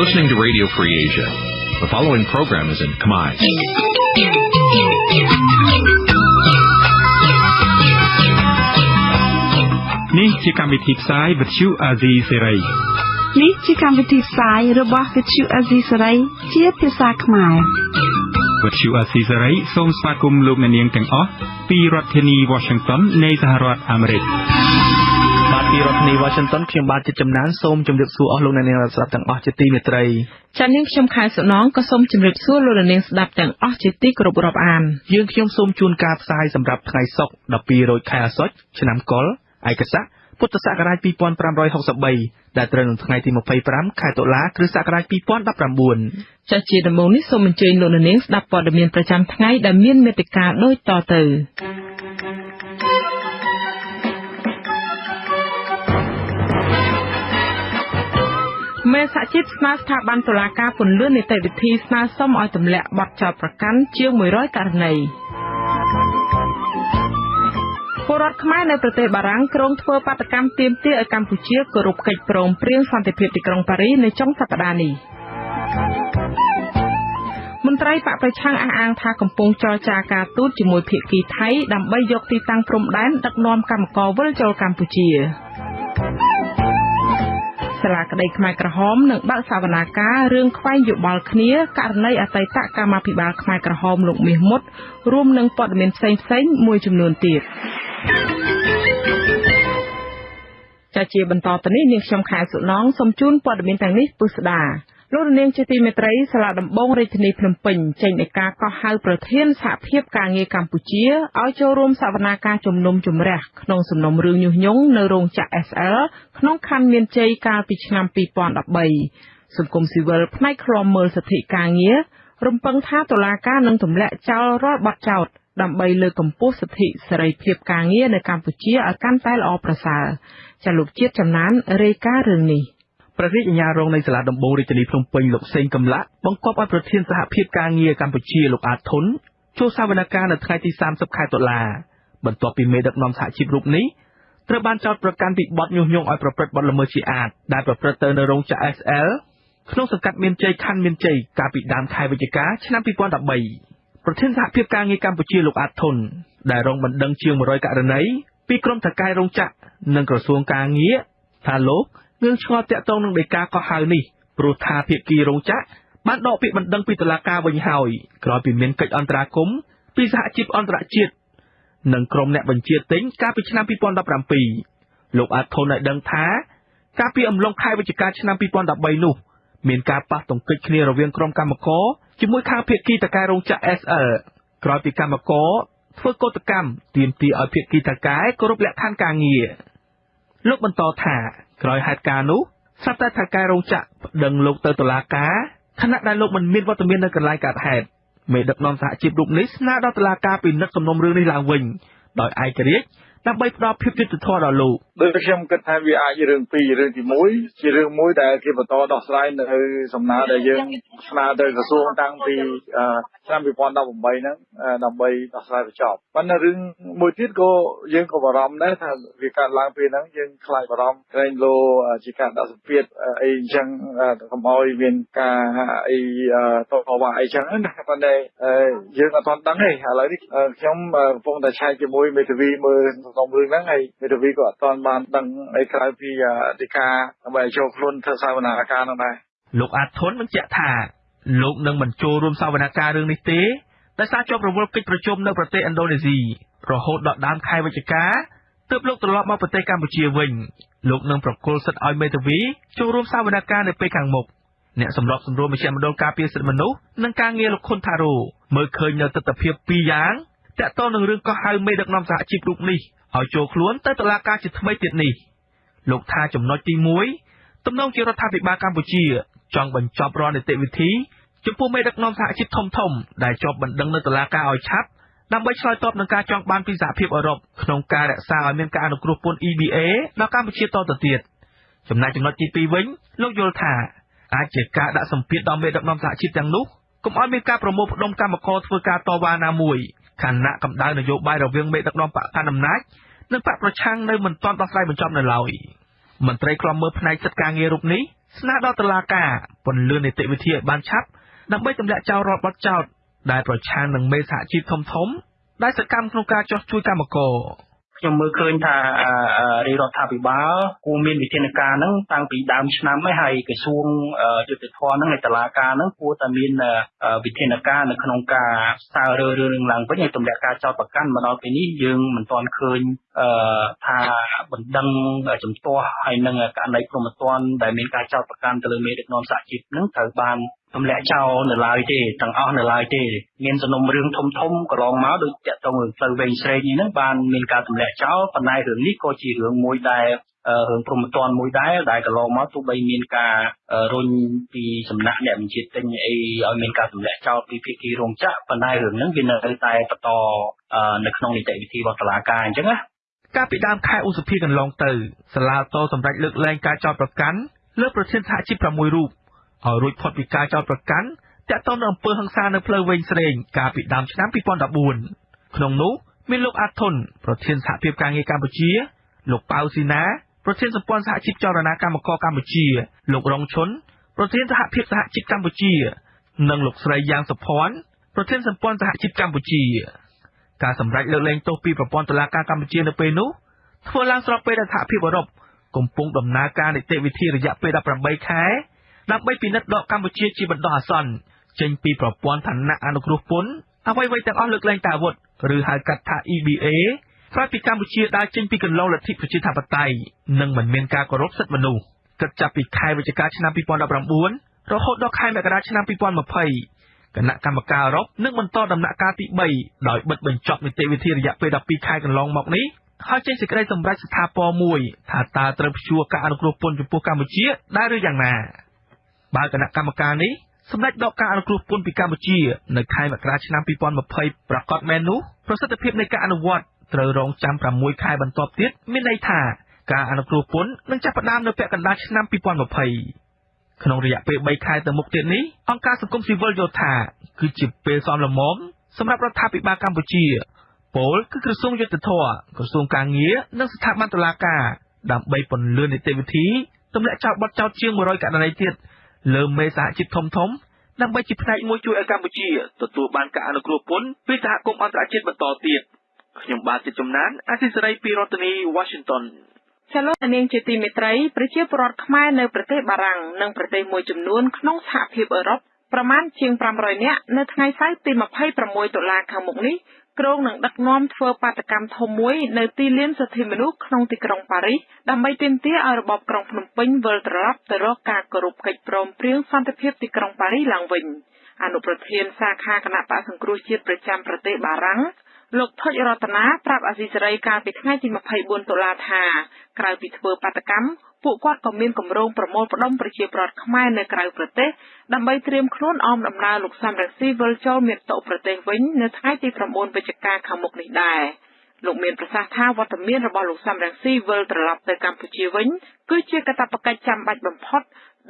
listening to Radio Free Asia. The following program is in Khmer. នេះជាកម្មវិធីផ្សាយវិទ្យុអាស៊ីសេរីនេះជាកម្មវិធីផ្សាយរបស់វិទ្យុអាស៊ីសេរីជាភាសាខ្មែរវិទ្យុអាស៊ីសេរីសូមស្វាគមន៍លោកអ្នកនាងទាំងអស់ពីរដ្ឋធានី Washington នៃសហរដ្ឋអាមេរិក បាទពីរដ្ឋធានី Washington ខ្ញុំបាទជាចំណានសូមជម្រាបសួរអស់លោកអ្នកនាងស្ដាប់ទាំងអស់ជាទីមេត្រីចា៎នាងខ្ញុំខែសុណងក៏សូមជម្រាបសួរលោកអ្នកនាងស្ដាប់ទាំងអស់ជាទីគោរពរាប់អានយើងខ្ញុំសូមជូនការផ្សាយសម្រាប់ថ្ងៃសុក្រ12រោចខែអាសត់ឆ្នាំកុលឯកស័កពុទ្ធសករាជ2563ដែលត្រូវនៅថ្ងៃទី25ខែតុលាគ្រិស្តសករាជ2019ចាស់ជាដំបូងនេះសូមអញ្ជើញលោកនាងស្ដាប់ព័ត៌មានប្រចាំថ្ងៃដែលមានមេត្តាដូចតទៅ មេសហជីពស្នើស្ថាប័នតុលាការពន្យានីតិវិធីស្នើសុំឲ្យទម្លាក់បទចោទប្រកាន់ជាង100ករណីពលរដ្ឋខ្មែរនៅប្រទេសបារាំងក្រុងធ្វើបាតកម្មទាមទារឲ្យកម្ពុជាគោរពកិច្ចព្រមព្រៀងសន្តិភាពទីក្រុងប៉ារីសនៅចុងសប្តាហ៍នេះមន្ត្រីបកប្រឆាំងអះអាងថាកំពុងចរចាការទូតជាមួយភាគីថៃដើម្បីយកទីតាំងព្រំដែនដឹកនាំកម្មករវិលចូលកម្ពុជា សាលាក្តីខ្មែរក្រហមនឹងបើកសវនាការរឿងខ្វែងយោបល់គ្នាករណីអតីតកម្មាភិបាលខ្មែរក្រហមលោកមាសមុតរួមនឹងព័ត៌មានផ្សេងៗមួយចំនួនទៀតចាជាបន្តទៅនេះនាងខ្ញុំខែសុណងសូមជូនព័ត៌មានទាំងនេះពុស្ដា លោកនាងជាទីមេត្រីសាលាដំបងរាជធានីភ្នំពេញចេញនៃការកោះហៅប្រធានសហភាពការងារកម្ពុជាឲ្យចូលរួមសវនាការជំនុំជម្រះក្នុងសំណុំរឿងញុះញង់នៅរោងចក្រ SL ក្នុងខណ្ឌមានជ័យកាលពីឆ្នាំ2013សង្គមស៊ីវិលផ្នែកឃ្លាំមើលសិទ្ធិការងាររំពឹងថាតុលាការនឹងទម្លាក់ចោលរាល់បទចោទដើម្បីលើកកម្ពស់សិទ្ធិសេរីភាពការងារនៅកម្ពុជាឲ្យកាន់តែល្អប្រសើរចាលោកជាតិចំណានរាយការណ៍រឿងនេះ ព្រះរាជអាជ្ញារងនៃសាលាដំបងរាជធានីភ្នំពេញលោកសេងកំឡាក់បង្គាប់ឲ្យប្រធានសហភាពការងារកម្ពុជាលោកអាតធុនចូលសវនកម្មនៅថ្ងៃទី30ខែតុលាបន្ទាប់ពីមេដឹកនាំសហជីពរូបនេះត្រូវបានចោទប្រកាន់ពីបទញុះញង់ឲ្យប្រព្រឹត្តបទល្មើសជាអាតដែលប្រព្រឹត្តទៅនៅរោងចក្រ SL ក្នុងសង្កាត់មានជ័យខណ្ឌមានជ័យកាលពីដើមខែវិច្ឆិកាឆ្នាំ2013ប្រធានសហភាពការងារកម្ពុជាលោកអាតធុនដែលរងបណ្ដឹងជាង100ករណីពីក្រុមថកែរោងចក្រនិងក្រសួងការងារថាលោក នឹងឆ្ងល់តាក់ទងនឹងដីកាកោះហៅនេះព្រោះថាភាគីរោងចក្របានដកពាក្យបណ្ដឹងពីតុលាការវិញហើយក្រោយពីមានកិច្ចអន្តរាគមន៍ពីសហជីពអន្តរជាតិនិងក្រុមអ្នកបញ្ជាទិញកាលពីឆ្នាំ2017លោកអាតធុនឲ្យដឹងថាកាលពីអំឡុងខែវិច្ឆិកាឆ្នាំ2013នោះមានការប៉ះទង្គិចគ្នារវាងក្រុមកម្មករជាមួយខាងភាគីតកែរោងចក្រ SL ក្រោយពីកម្មករធ្វើកោតកម្មទាមទារឲ្យភាគីតកែគោរពលក្ខខណ្ឌការងារលោកបន្តថា ក្រោយហេតុការណ៍នោះស្រាប់តែថកែរោងចក្រប្តឹងលោកទៅតុលាការខណៈដែលលោកមិនមានវត្តមាននៅកន្លែងកើតហេតុមេដឹកនាំសហជីពរូបនេះស្នើដល់តុលាការពិនិត្យសំណុំរឿងនេះឡើងវិញដោយឯករាជ្យ ដើម្បីផ្ដល់ភាពយុត្តិធម៌ដល់លោកដូចខ្ញុំគិតថាវាអាចរឿងពីររឿងទី1ជារឿងមួយដែលគេបន្តដោះស្រាយនៅសំណើដែលយើងស្នើទៅក្រសួងតាំងពីឆ្នាំ2018ហ្នឹងដើម្បីដោះស្រាយបញ្ចប់ប៉ុន្តែរឿងមួយទៀតក៏យើងក៏បារម្ភដែរថាវាកើតឡើងពេលហ្នឹងយើងខ្លាចបារម្ភក្រែងលោជាការដាក់សម្ពាធអីអញ្ចឹងកុំឲ្យមានការអីតវ៉ាអីចឹងណាប៉ុន្តែយើងអត់ទាន់ដឹងទេឥឡូវនេះខ្ញុំកំពុងតែឆែកជាមួយមេធាវីមើលក្នុងរឿងហ្នឹងហើយមេធាវីក៏អត់ទាន់បានដឹងអីក្រៅពីអធិការដើម្បីចូលខ្លួនធ្វើសវនាការនោះដែរលោកអាតធុនបញ្ជាក់ថាលោកនឹងមិនចូលរួមសវនកម្មរឿងនេះទេដោយសារជាប់រវល់កិច្ចប្រជុំនៅប្រទេសឥណ្ឌូនេស៊ីរហូតដល់ដើមខែវិច្ឆិកាទើបលោកត្រឡប់មកប្រទេសកម្ពុជាវិញលោកនឹងប្រគល់សិទ្ធិឲ្យមេធាវីចូលរួមសវនកម្មនៅពេលខាងមុខអ្នកសម្របសម្រួលមជ្ឈមណ្ឌលការពារសិទ្ធិមនុស្សនិងការងារលោកខុនថារ៉ូមើលឃើញនៅទស្សនវិជ្ជាពីរយ៉ាង តាក់ទងនឹងរឿងកោះហៅមេដឹកនាំសហជីពរូបនេះឲ្យចូលខ្លួនទៅតុលាការជាថ្មីទៀតនេះលោកថាចំណុចទី1ទំនងជារដ្ឋាភិបាលកម្ពុជា ចង់បញ្ចប់រាល់នីតិវិធីចំពោះមេដឹកនាំសហជីពធំធំដែលជាប់បណ្ដឹងនៅតុលាការឲ្យឆាប់ដើម្បីឆ្លើយតបនឹងការចង់បានពីសហភាពអឺរ៉ុបក្នុងការរក្សាឲ្យមានការអនុគ្រោះពន្ធ EBA ដល់កម្ពុជាតទៅទៀតចំណែកចំណុចទី2វិញលោកយល់ថាអាចជាការដាក់សម្ពាធដល់មេដឹកនាំសហជីពទាំងនោះកុំឲ្យមានការប្រមូលផ្ដុំកម្មករធ្វើការតវ៉ាណាមួយ ខណៈកម្ដៅនយោបាយរវាងមេដឹកនាំបកកណ្ដាលអំណាចនិងបកប្រឆាំងនៅមិនទាន់ដោះស្រាយបញ្ចប់នៅឡើយមន្ត្រីខ្លំមើលផ្នែកសិទ្ធិការងាររូបនេះស្នើដល់តុលាការពន្លឿននីតិវិធីឲ្យបានឆាប់ដើម្បីទម្លាក់ចោលរាល់បទចោទដែលប្រឆាំងនឹងមេសហជីពធំធំដែលសកម្មក្នុងការចោះជួយកម្មករ ខ្ញុំមើលឃើញថារាជរដ្ឋាភិបាលគួរមានវិធានការហ្នឹងតាំងពីដើមឆ្នាំហើយហើយក្រសួងយុតិធម៌ហ្នឹងឯតឡាការហ្នឹងគួរតែមានវិធានការនៅក្នុងការស្ទើររើរឿងឡើងវិញឲ្យទម្លាក់ការចោទប្រកាន់មកដល់ពេលនេះយើងមិនទាន់ឃើញថាបណ្ដឹងចំទាស់ហើយនឹងករណីព្រមត្តនដែលមានការចោទប្រកាន់ទៅលើមេដឹកនាំសហជីពហ្នឹងត្រូវបាន ទម្លាក់ចោលនៅឡើយទេទាំងអស់នៅឡើយទេមានសំណុំរឿងធំធំកន្លងមកដូចតាក់ទងនឹងផ្លូវវែងស្រេងនេះហ្នឹងបានមានការទម្លាក់ចោលប៉ុន្តែរឿងនេះក៏ជារឿងមួយដែលរឿងព្រមត្តនមួយដែរដែលកន្លងមកទោះបីមានការរុញពីសំណាក់អ្នកបញ្ជាទិញអីឲ្យមានការទម្លាក់ចោលពីភាគីរោងចក្រប៉ុន្តែរឿងហ្នឹងវានៅតែបន្តនៅក្នុងនីតិវិធីរបស់តុលាការអញ្ចឹងណាកាលពីដើមខែឧសភាកន្លងទៅសាលាតសម្រាប់លើកលែងការចោទប្រកាន់លើប្រធានសហជីព6រូប ឲ្យរួចផុតពីការចោទប្រកាន់តាក់ទងនឹងអំពើហិង្សានៅផ្លូវវែងស្រេងកាលពីដើមឆ្នាំ2014ក្នុងនោះមានលោកអាតុនប្រធានសហភាពការងារកម្ពុជា លោកប៉ៅស៊ីណាប្រធានសម្ព័ន្ធសហជីពចលនាកម្មករកម្ពុជា លោករងឈុនប្រធានសហភាពសហជីពកម្ពុជា និងលោកស្រីយ៉ាងសុភ័ណ្ឌប្រធានសម្ព័ន្ធសហជីពកម្ពុជា ការសម្រេចលើកលែងទោសពីប្រព័ន្ធតុលាការកម្ពុជានៅពេលនោះធ្វើឡើងស្របពេលដែលសហភាពអឺរ៉ុបកំពុងដំណើរការនីតិវិធីរយៈពេល18ខែ ដើម្បីពិនិត្យដកកម្ពុជាជាបណ្ដោះអាសន្នចេញពីប្រព័ន្ធឋានៈអនុគ្រោះពន្ធអ្វីៗទាំងអស់លើកលែងតែអាវុធឬហៅកាត់ថា EBA ក្រោយពីកម្ពុជាដើរចេញពីកន្លងលទ្ធិប្រជាធិបតេយ្យនិងមិនមានការគោរពសិទ្ធិមនុស្សគិតចាប់ពីខែវិច្ឆិកាឆ្នាំ2019រហូតដល់ខែមករាឆ្នាំ2020គណៈកម្មការអឺរ៉ុបនឹងបន្តដំណាក់កាលទី3ដោយបិទបញ្ចប់នីតិវិធីរយៈពេល12ខែកន្លងមកនេះហើយចេញសេចក្តីសម្រេចស្ថាពរមួយថាតើត្រូវព្យួរការអនុគ្រោះពន្ធចំពោះកម្ពុជាដែរឬយ៉ាងណា បើគណៈកម្មការនេះសម្ដេចដកការអនុគ្រោះពន្ធពីកម្ពុជានៅខែមករាឆ្នាំ2020ប្រកាសមែននោះប្រសិទ្ធភាពនៃការអនុវត្តត្រូវរងចាំ6ខែបន្ទាប់ទៀតមានន័យថាការអនុគ្រោះពន្ធនឹងចាប់ផ្ដើមនៅពាក់កណ្ដាលឆ្នាំ2020ក្នុងរយៈពេល3ខែទៅមុខទៀតនេះអង្គការសង្គមស៊ីវិលយល់ថាគឺជាពេលសមល្មមសម្រាប់រដ្ឋាភិបាលកម្ពុជាពលគឺក្រសួងយុទ្ធភ័ពក្រសួងកាងារនិងស្ថាប័នតុលាការដើម្បីពន្លឿននីតិវិធីទម្លាក់ចោលបទចោទជាង100ករណីទៀត លើមេសហជីពធំធំដើម្បីជាផ្នែកមួយជួយឲ្យកម្ពុជាទទួលបានការអនុគ្រោះពន្ធពីសហគមន៍អន្តរជាតិបន្តទៀតខ្ញុំបាទជាចំណានអាស៊ីសេរីពីរដ្ឋធានី Washington ចលនានាងជាទីមេត្រីប្រជាពលរដ្ឋខ្មែរនៅប្រទេសបារាំងនិងប្រទេសមួយចំនួនក្នុងសហភាពអឺរ៉ុបប្រមាណជាង500នាក់នៅថ្ងៃសៅរ៍ទី26តុលាខាងមុខនេះ គ្រោងនឹងដឹកនាំធ្វើបាតកម្មធំមួយនៅទីលានសិទ្ធិមនុស្សក្នុងទីក្រុងប៉ារីសដើម្បីទាមទារឲ្យរបបក្រុងភ្នំពេញវិលត្រឡប់ទៅរកការគោរពកិច្ចព្រមព្រៀងសន្តិភាពទីក្រុងប៉ារីសឡើងវិញអនុប្រធានសាខាគណៈបកសង្គ្រោះជាតិប្រចាំប្រទេសបារាំងលោកថុចរតនាប្រាប់អាស៊ីសេរីកាលពីថ្ងៃទី24តុលាថាក្រៅពីធ្វើបាតកម្ម ពួកគាត់ក៏មានគម្រោងប្រមូលផ្ដុំប្រជាប្រដ្ឋខ្មែរនៅក្រៅប្រទេសដើម្បីត្រៀមខ្លួនអមដំណើរលោកសំរងស៊ីវិលចូលមាតុប្រទេសវិញនៅថ្ងៃទី9វិច្ឆិកាខាងមុខនេះដែរលោកមានប្រសាសន៍ថាវត្តមានរបស់លោកសំរងស៊ីវិលត្រឡប់ទៅកម្ពុជាវិញគឺជាកាតព្វកិច្ចចាំបាច់បំផុត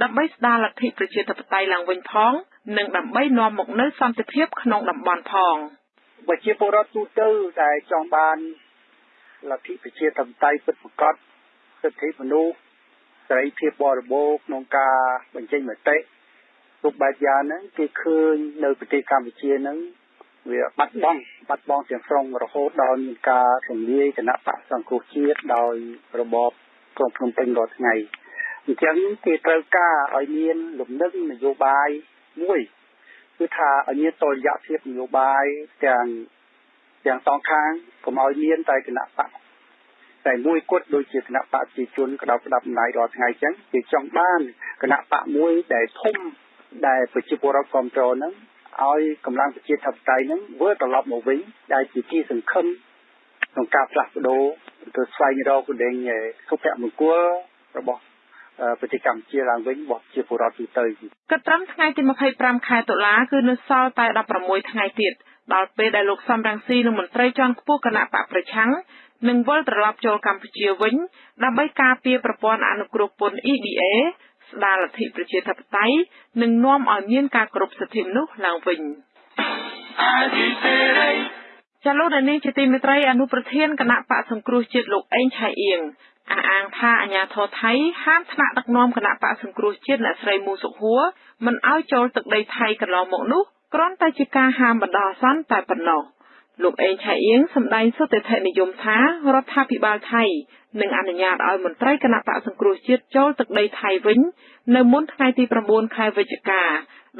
ដើម្បីស្ដារលទ្ធិប្រជាធិបតេយ្យឡើងវិញផង និងដើម្បីនាំមកនូវសន្តិភាពក្នុងតំបន់ផងប្រជាពលរដ្ឋទូទៅដែលចង់បានលទ្ធិប្រជាធិបតេយ្យពិតប្រាកដសិទ្ធិមនុស្ស សេរីភាពបរិបូរក្នុងការបញ្ចេញមតិគ្រប់បែបយ៉ាងហ្នឹងគេឃើញនៅប្រទេសកម្ពុជាហ្នឹងវាបាត់បង់បាត់បង់ទាំងស្រុងរហូតដល់មានការរំលាយគណៈបកសង្គ្រោះជាតិដោយរបបក្រុងភ្នំពេញរាល់ថ្ងៃអញ្ចឹងគេត្រូវការឲ្យមានលំនឹងនយោបាយមួយគឺថាឲ្យមានតលយៈភាពនយោបាយទាំងទាំងសងខាងកុំឲ្យមានតែគណៈបក តែមួយគត់ដូចជាគណៈបកប្រជាជនក្តោបក្តាប់អំណាចរាល់ថ្ងៃចឹងគេចង់បានគណៈបកមួយដែលធំដែលប្រជាពលរដ្ឋគ្រប់គ្រងហ្នឹងឲ្យកម្លាំងប្រជាធិបតេយ្យហ្នឹងវិលត្រឡប់មកវិញដែលជាទីសង្ឃឹមក្នុងការផ្លាស់ប្ដូរទៅស្វែងរកគដែងសុភមង្គលរបស់ប្រទេសកម្ពុជាឡើងវិញរបស់ជាពលរដ្ឋទូទៅគិតត្រឹមថ្ងៃទី25ខែតុលាគឺនៅសល់តែ16ថ្ងៃទៀតដល់ពេលដែលលោកសំរងស៊ីនិងមន្ត្រីជាន់ខ្ពស់គណៈបកប្រឆាំង នឹងវិលត្រឡប់ចូលកម្ពុជាវិញ ដើម្បីការពារប្រព័ន្ធអនុគ្រោះពន្ធ EBA ស្ដារលទ្ធិប្រជាធិបតេយ្យនិងនាំឲ្យមានការគោរពសិទ្ធិមនុស្សឡើងវិញចាលោកនាងជាទីមេត្រីអនុប្រធានគណៈបកសង្គ្រោះជាតិលោកអេងឆៃអៀងអះអាងថាអាញាធរថៃហាមថ្នាក់ដឹកនាំគណៈបកសង្គ្រោះជាតិអ្នកស្រីមូសុខហួរមិនឲ្យចូលទឹកដីថៃកន្លងមកនោះគ្រាន់តែជាការហាមបណ្ដោះអាសន្នតែប៉ុណ្ណោះ លោកអេងឆៃអៀងសម្ដែងសុទ្ធិដ្ឋិនិយមថារដ្ឋាភិបាលថៃនឹងអនុញ្ញាតឲ្យមន្ត្រីគណៈបកសង្គ្រោះជាតិចូលទឹកដីថៃវិញ នៅមុនថ្ងៃទី9ខែវិច្ឆិកា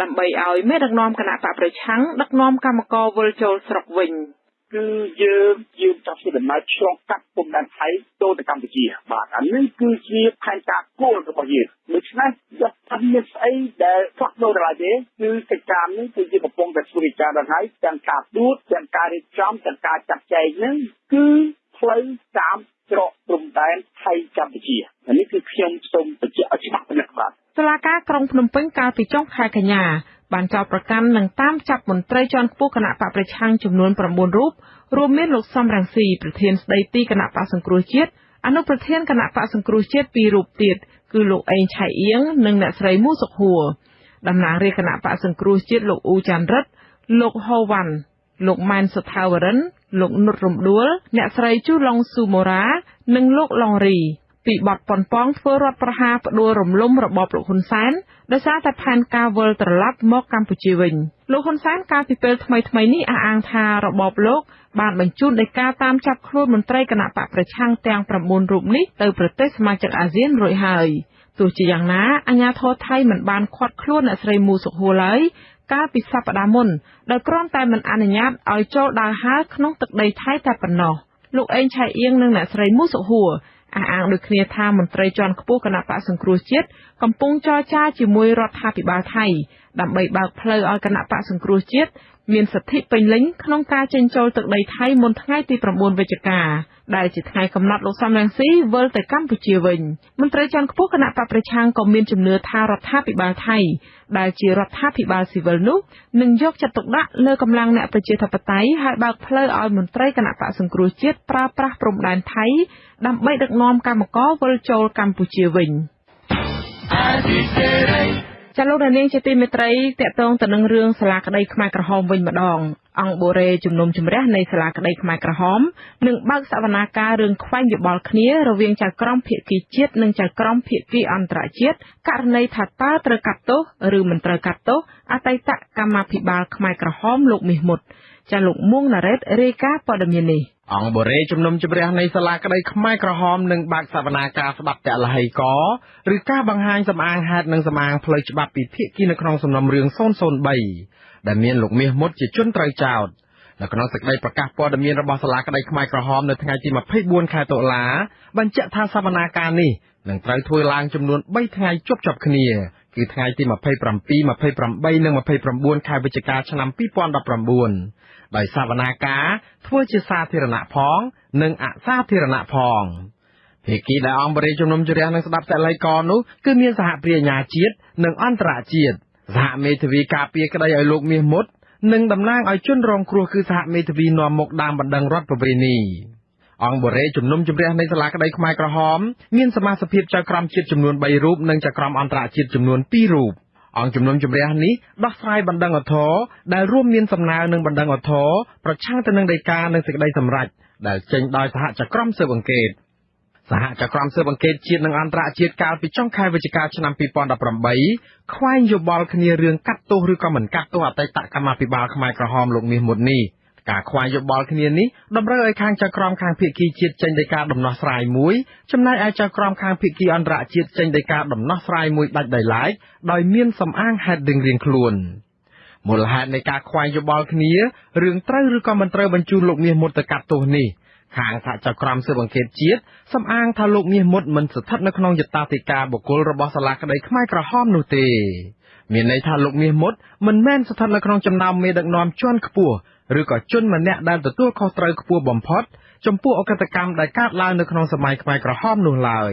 ដើម្បីឲ្យមេដឹកនាំគណៈបកប្រឆាំងដឹកនាំកម្មករវិលចូលស្រុកវិញ។ គឺយើងយើងចាប់ពីដំណើរឆ្លងកាត់ពុំដែនថៃចូលទៅកម្ពុជាបាទអានេះគឺជាផែនការគោលរបស់យើងដូច្នេះយកថាមានស្អីដែលផ្លាស់ប្ដូរដល់ទេគឺកិច្ចការនេះគឺជាកំពុងតែធ្វើវិចារដល់ហើយទាំងការទួតទាំងការរៀបចំទាំងការចាត់ចែងនឹងគឺផ្លូវតាមច្រកព្រំដែនថៃកម្ពុជាអានេះគឺខ្ញុំសូមបញ្ជាក់ឲ្យច្បាស់ប៉ុណ្ណឹងបាទ តុលាការក្រុងភ្នំពេញកាលពីចុងខែកញ្ញាបានចោទប្រកាន់និងតាមចាប់មន្ត្រីជាន់ខ្ពស់គណៈបកប្រឆាំងចំនួន9រូបរួមមានលោកសំរងស៊ីប្រធានស្ដីទីគណៈបកសង្គ្រោះជាតិអនុប្រធានគណៈបកសង្គ្រោះជាតិពីររូបទៀតគឺលោកអេងឆៃអៀងនិងអ្នកស្រីមូសុខហួរតំណាងរាជគណៈបកសង្គ្រោះជាតិលោកអ៊ូចាន់រិទ្ធលោកហូវ៉ាន់លោកម៉ែនសុថាវរិន លោកនុតរំដួល អ្នកស្រីជូឡុងស៊ូម៉ូរ៉ានិងលោកឡុងរី ពីបទប៉ុនប៉ងធ្វើរដ្ឋប្រហារផ្ដួលរំលំរបបលោកហ៊ុនសែនដោយសារតែផែនការវិលត្រឡប់មកកម្ពុជាវិញលោកហ៊ុនសែនកាលពីពេលថ្មីៗនេះអះអាងថារបបលោកបានបញ្ជូនដីកាតាមចាប់ខ្លួនមន្ត្រីគណៈបកប្រឆាំងទាំង9រូបនេះទៅប្រទេសសមាជិកអាស៊ានរួចហើយទោះជាយ៉ាងណាអាញាធរថៃមិនបានឃាត់ខ្លួនអ្នកស្រីមូសុខហួរឡើយកាលពីសប្តាហ៍មុនដោយគ្រាន់តែមិនអនុញ្ញាតឲ្យចូលដើរហើរក្នុងទឹកដីថៃតែប៉ុណ្ណោះលោកអេងឆៃអៀងនិងអ្នកស្រីមូសុខហួរ អះអាងដូចគ្នាថាមន្ត្រីជាន់ខ្ពស់គណៈបកសង្គ្រោះជាតិកំពុងចរចាជាមួយរដ្ឋាភិបាលថៃដើម្បីបើកផ្លូវឲ្យគណៈបកសង្គ្រោះជាតិ មានសិទ្ធិពេញលេញក្នុងការចេញចូលទឹកដីថៃមុនថ្ងៃទី9វិច្ឆិកាដែលជាថ្ងៃកំណត់លោកសំរងស៊ីវិលទៅកម្ពុជាវិញមន្ត្រីជាន់ខ្ពស់គណៈបកប្រឆាំងក៏មានជំនឿថារដ្ឋាភិបាលថៃដែលជារដ្ឋាភិបាលស៊ីវិលនោះនឹងយកចិត្តទុកដាក់លើកម្លាំងអ្នកប្រជាធិបតេយ្យហើយបើកផ្លូវឲ្យមន្ត្រីគណៈបកសង្គ្រោះជាតិប្រើប្រាស់ព្រំដែនថៃដើម្បីដឹកនាំកម្មករវិលចូលកម្ពុជាវិញ ចាលោកនាងជាទីមេត្រីតកតងទៅនឹងរឿងសាលាក្តីខ្មែរក្រហមវិញម្ដង អង្គបូរេជំនុំជម្រះនៃសាលាក្តីខ្មែរក្រហមនឹងបើកសវនាការរឿងខ្វែងយោបល់គ្នារវាងចៅក្រមភាគីជាតិនិងចៅក្រមភាគីអន្តរជាតិករណីថាតើត្រូវកាត់ទោសឬមិនត្រូវកាត់ទោសអតីតកម្មាភិបាលខ្មែរក្រហមលោកមាសមុតចាលោកមួងណារ៉េតរាយការណ៍ព័ត៌មាននេះ អង្គបរិយជំនុំជម្រះនៃសាលាក្តីខ្មែរក្រហមនឹងបើកសវនាការស្ដាប់តលហីកឬការបង្ហាញសម្អាងហេតុនិងសម្អាងផ្លូវច្បាប់ពីភាគីនៅក្នុងសំណុំរឿង003ដែលមានលោកមាសមុតជាជនត្រូវចោទនៅក្នុងសេចក្តីប្រកាសព័ត៌មានរបស់សាលាក្តីខ្មែរក្រហមនៅថ្ងៃទី24ខែតុលាបញ្ជាក់ថាសវនាការនេះនឹងត្រូវធ្វើឡើងចំនួន3ថ្ងៃជាប់ជាប់គ្នា គឺថ្ងៃទី27 28និង29ខែវិច្ឆិកាឆ្នាំ2019ដោយសវនាការធ្វើជាសាធារណៈផង និងអសាធារណៈផងភាគីដែលអង្គបរិយជំនុំជម្រះនឹងស្ដាប់តល័យកនោះគឺមានសហព្រាញ្ញាជាតិនិងអន្តរជាតិសហមេធាវីការពារក្តីឲ្យលោកមាសមុតនិងតំណាងឲ្យជនរងគ្រោះគឺសហមេធាវីនាំមុខដើមបណ្ដឹងរដ្ឋប្រវេនី អង្គបរិយជំនុំជម្រះនៃសាលាក្តីខ្មែរក្រហមមានសមាជិកភាពចៅក្រមជាតិចំនួន3រូបនិងចៅក្រមអន្តរជាតិចំនួន2រូបអង្គជំនុំជម្រះនេះដោះស្រាយបណ្ដឹងអធរដែលរួមមានសំណើនឹងបណ្ដឹងអធរប្រឆាំងទៅនឹងដីកានិងសេចក្តីសម្រេចដែលចេញដោយសហចក្រមស៊ើបអង្កេតសហចក្រមស៊ើបអង្កេតជាតិនិងអន្តរជាតិកាលពីចុងខែវិច្ឆិកាឆ្នាំ2018ខ្វែងយោបល់គ្នារឿងកាត់ទោសឬក៏មិនកាត់ទោសអតីតកម្មាភិបាលខ្មែរក្រហមលោកមាសមុតនេះ ការខ្វែងយោបល់គ្នានេះតម្រូវឲ្យខាងចៅក្រមខាងភៀកគីជាតិចេញដីកាដំណោះស្រាយមួយ ចំណែកឯចៅក្រមខាងភៀកគីអន្តរជាតិចេញដីកាដំណោះស្រាយមួយដាច់ដោយឡែកដោយមានសំអាងហេតុរៀងៗខ្លួនមូលហេតុនៃការខ្វែងយោបល់គ្នារឿងត្រូវឬក៏មិនត្រូវបញ្ជូនលោកមាសមុតទៅកាត់ទោសនេះខាងសហចក្រមស៊ើបអង្កេតជាតិសំអាងថាលោកមាសមុតមិនស្ថិតនៅក្នុងយតាធិការបុគ្គលរបស់សាលាក្តីខ្មែរក្រហមនោះទេ មានន័យថាលោកមាសមុតមិនមែនស្ថិតនៅក្នុងចំណោមមេដឹកនាំជាន់ខ្ពស់ ឬក៏ជនម្នាក់ដែលទទួលខុសត្រូវខ្ពស់បំផុត ចំពោះអកតកម្មដែលកើតឡើងនៅក្នុងសម័យខ្មែរក្រហមនោះឡើយ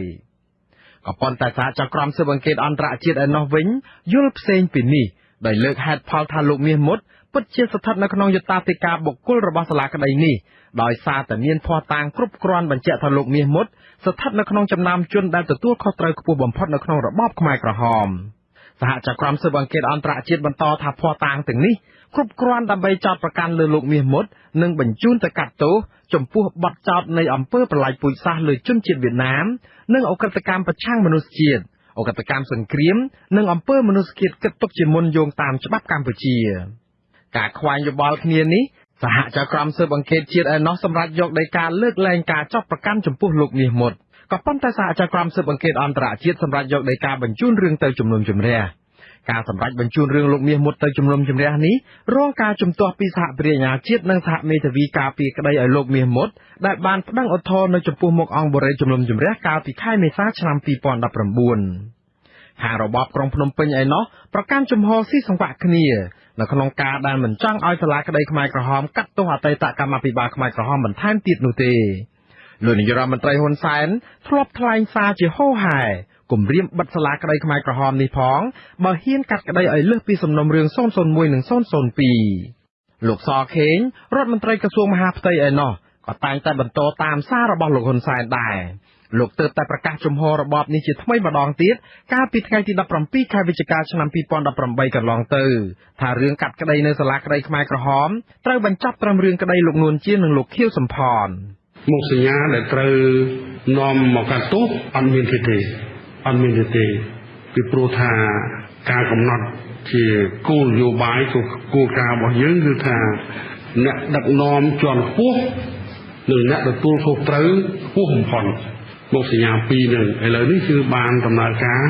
ក៏ប៉ុន្តែសហចក្រមស៊ើបអង្កេតអន្តរជាតិឯណោះវិញយល់ផ្សេងពីនេះដោយលើកហេតុផលថាលោកមាសមុតពិតជាស្ថិតនៅក្នុងយតាធិការបុគ្គលរបស់សាលាក្តីនេះដោយសារតែមានភ័ស្តុតាងគ្រប់គ្រាន់បញ្ជាក់ថាលោកមាសមុតស្ថិតនៅក្នុងចំណោមជនដែលទទួលខុសត្រូវខ្ពស់បំផុតនៅក្នុងរបបខ្មែរក្រហមសហចក្រមស៊ើបអង្កេតអន្តរជាតិបន្តថាភ័ស្តុតាងទាំងនេះ គ្រប់គ្រាន់ដើម្បីចោទប្រកាន់លើលោកមាសមុតនិងបញ្ជូនទៅកាត់ទោសចំពោះបទចោទនៃអំពើប្រល័យពូជសាសន៍លើជនជាតិវៀតណាមនិងអ ுக ្រិតកម្មប្រឆាំងមនុស្សជាតិអ ுக ្រិតកម្មសង្គ្រាមនិងអំពើមនុស្សជាតិគិតទុកជាមុនយោងតាមច្បាប់កម្ពុជា ការខ្វែងយោបល់គ្នានេះសហចៅក្រមស៊ើបអង្កេតជាតិឯណោះសម្រាប់យកដីកាលើកលែងការចាប់ប្រកាន់ចំពោះលោកមាសមុតក៏ប៉ុន្តែសហចៅក្រមស៊ើបអង្កេតអន្តរជាតិសម្រាប់យកដីកាបញ្ជូនរឿងទៅជំនុំជម្រះ ការសម្រេចបញ្ជូនរឿងលោកមាសមុតទៅជំនុំជម្រះនេះរងការជំទាស់ពីសហប្រជាអាជាតិនិងសហមេធាវីការពីក្តីឲ្យលោកមាសមុតដែលបានប្តឹងឧទ្ធរណ៍នៅចំពោះមុខអង្គបរិយាជំនុំជម្រះកាលពីខែមេសាឆ្នាំ2019ហារបបក្រុងភ្នំពេញឯណោះប្រកាន់ជំហរស៊ីសង្វាក់គ្នានៅក្នុងការដែលមិនចង់ឲ្យសាលាក្តីខ្មែរក្រហមកាត់ទោសអតីតកម្មាភិបាលខ្មែរក្រហមបន្ថែមទៀតនោះទេលោកនាយរដ្ឋមន្ត្រីហ៊ុនសែនធ្លាប់ថ្លែងសារជាហូហែ គម្រាមបិទសាលាក្តីខ្មែរក្រហមនេះផងបើហ៊ានកាត់ក្តីឲ្យលើសពីសំណុំរឿង001និង002លោកសខេងរដ្ឋមន្ត្រីក្រសួងមហាផ្ទៃឯណោះក៏តែងតែបន្តតាមសាររបស់លោកហ៊ុនសែនដែរលោកទើបតែប្រកាសជំហររបបនេះជាថ្មីម្ដងទៀតកាលពីថ្ងៃទី17ខែវិច្ឆិកាឆ្នាំ2018កន្លងទៅថារឿងកាត់ក្តីនៅសាលាក្តីខ្មែរក្រហមត្រូវបញ្ចប់ត្រឹមរឿងក្តីលោកនួនជានិងលោកខៀវសំផនមុខសញ្ញាដែលត្រូវនាំមកកាត់ទោសអត់មានទេទេ អត់មានទេទេពីព្រោះថាការកំណត់ជាគោលនយោបាយគោលការណ៍របស់យើងគឺថាអ្នកដឹកនាំជាន់ខ្ពស់និងអ្នកទទួលខុសត្រូវខ្ពស់បំផុតមុខសញ្ញាពីរនឹងឥឡូវនេះគឺបានដំណើរការ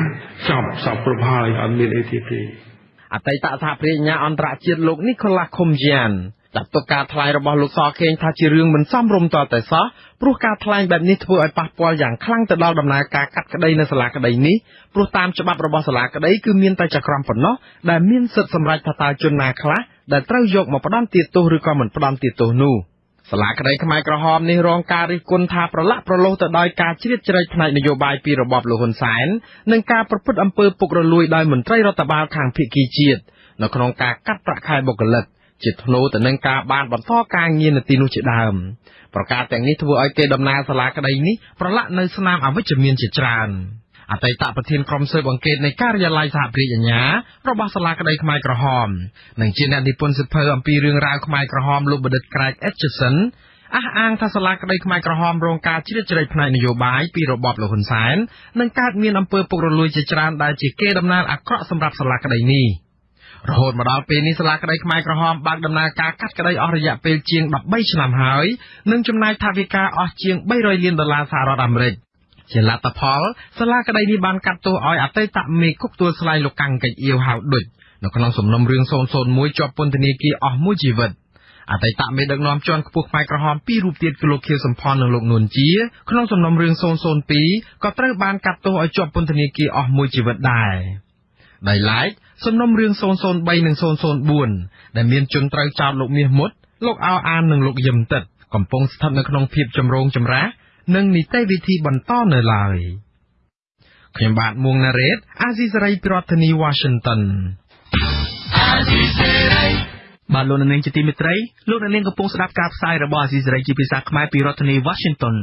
ចប់សពគ្រប់ហើយអត់មានអីទៀតទេអតីតសហប្រញ្ញាអន្តរជាតិលោកនីកូ ឡាខុំយ៉ានចាត់ទុកការថ្លែងរបស់លោកសខេងថាជារឿងមិនសមរម្យតតែសោះព្រោះការថ្លែងបែបនេះធ្វើឲ្យប៉ះពាល់យ៉ាងខ្លាំងទៅដល់ដំណើរការកាត់ក្តីនៅសាលាក្តីនេះព្រោះតាមច្បាប់របស់សាលាក្តីគឺមានតែចក្រមប៉ុណ្ណោះដែលមានសិទ្ធិសម្រេចថាតើជនណាខ្លះដែលត្រូវយកមកផ្ដន្ទាទោសឬក៏មិនផ្ដន្ទាទោសនោះសាលាក្តីខ្មែរក្រហមនេះរងការរិះគន់ថាប្រឡាក់ប្រឡូសទៅដោយការជ្រៀតជ្រែកផ្នែកនយោបាយពីរបបលោកហ៊ុនសែននិងការប្រព្រឹត្តអំពើពុករលួយដោយមន្ត្រីរដ្ឋបាលខាងភៀកគីជាតិនៅក្នុងការកាត់ប្រាក់ខែបុគ្គលិក ជាធ្នូទៅនឹងការបានបន្តការងារនៅទីនោះជាដើមប្រការទាំងនេះធ្វើឲ្យគេដំណើរសាលាក្តីនេះប្រឡាក់នៅស្នាមអវិជ្ជមានជាច្រើនអតីតប្រធានក្រុមស៊ើបអង្កេតនៃការិយាល័យសហប្រជាអាញារបស់សាលាក្តីខ្មែរក្រហមនិងជាអ្នកនិពន្ធសិភៅអំពីរឿងរ៉ាវខ្មែរក្រហមលោកបណ្ឌិតក្រែកអេតជសិនអះអាងថាសាលាក្តីខ្មែរក្រហមរងការជ្រៀតជ្រែកផ្នែកនយោបាយពីរបបលោកហ៊ុនសែននិងកើតមានអំពើពុករលួយជាច្រើនដែលជាគេដំណើរអាក្រក់សម្រាប់សាលាក្តីនេះ។ រហូតមកដល់ពេលនេះសាលាក្តីខ្មែរក្រហមបើកដំណើរការកាត់ក្តីអស់រយៈពេលជាង13ឆ្នាំហើយនិងចំណាយថវិកាអស់ជាង300លានដុល្លារសហរដ្ឋអាមេរិកជាលទ្ធផលសាលាក្តីនេះបានកាត់ទោសឲ្យអតីតមេគុកទួលស្លែងលោកកាំងកិច្ចអៀវហៅដុចនៅក្នុងសំណុំរឿង001ជាប់ពន្ធនាគារអស់មួយជីវិតអតីតមេដឹកនាំជាន់ខ្ពស់ខ្មែរក្រហមពីររូបទៀតគឺលោកខៀវសំផននិងលោកនួនជាក្នុងសំណុំរឿង002ក៏ត្រូវបានកាត់ទោសឲ្យជាប់ពន្ធនាគារអស់មួយជីវិតដែរដោយឡែក សំណុំរឿង003និង004ដែលមានជនត្រូវចោទលោកមាសមុតលោកអោអាននិងលោកយឹមតិតកំពុងស្ថិតនៅក្នុងភាពចម្រូងចម្រាសនិងនីតិវិធីបន្តនៅឡើយខ្ញុំបាទមួងណារ៉េតអាស៊ីសេរីប្រធានាធិបតី Washington អាស៊ីសេរីបាទលោកនាងជាទីមេត្រីលោកនាងកំពុងស្ដាប់ការផ្សាយរបស់អាស៊ីសេរីជាភាសាខ្មែរពីរដ្ឋធានី Washington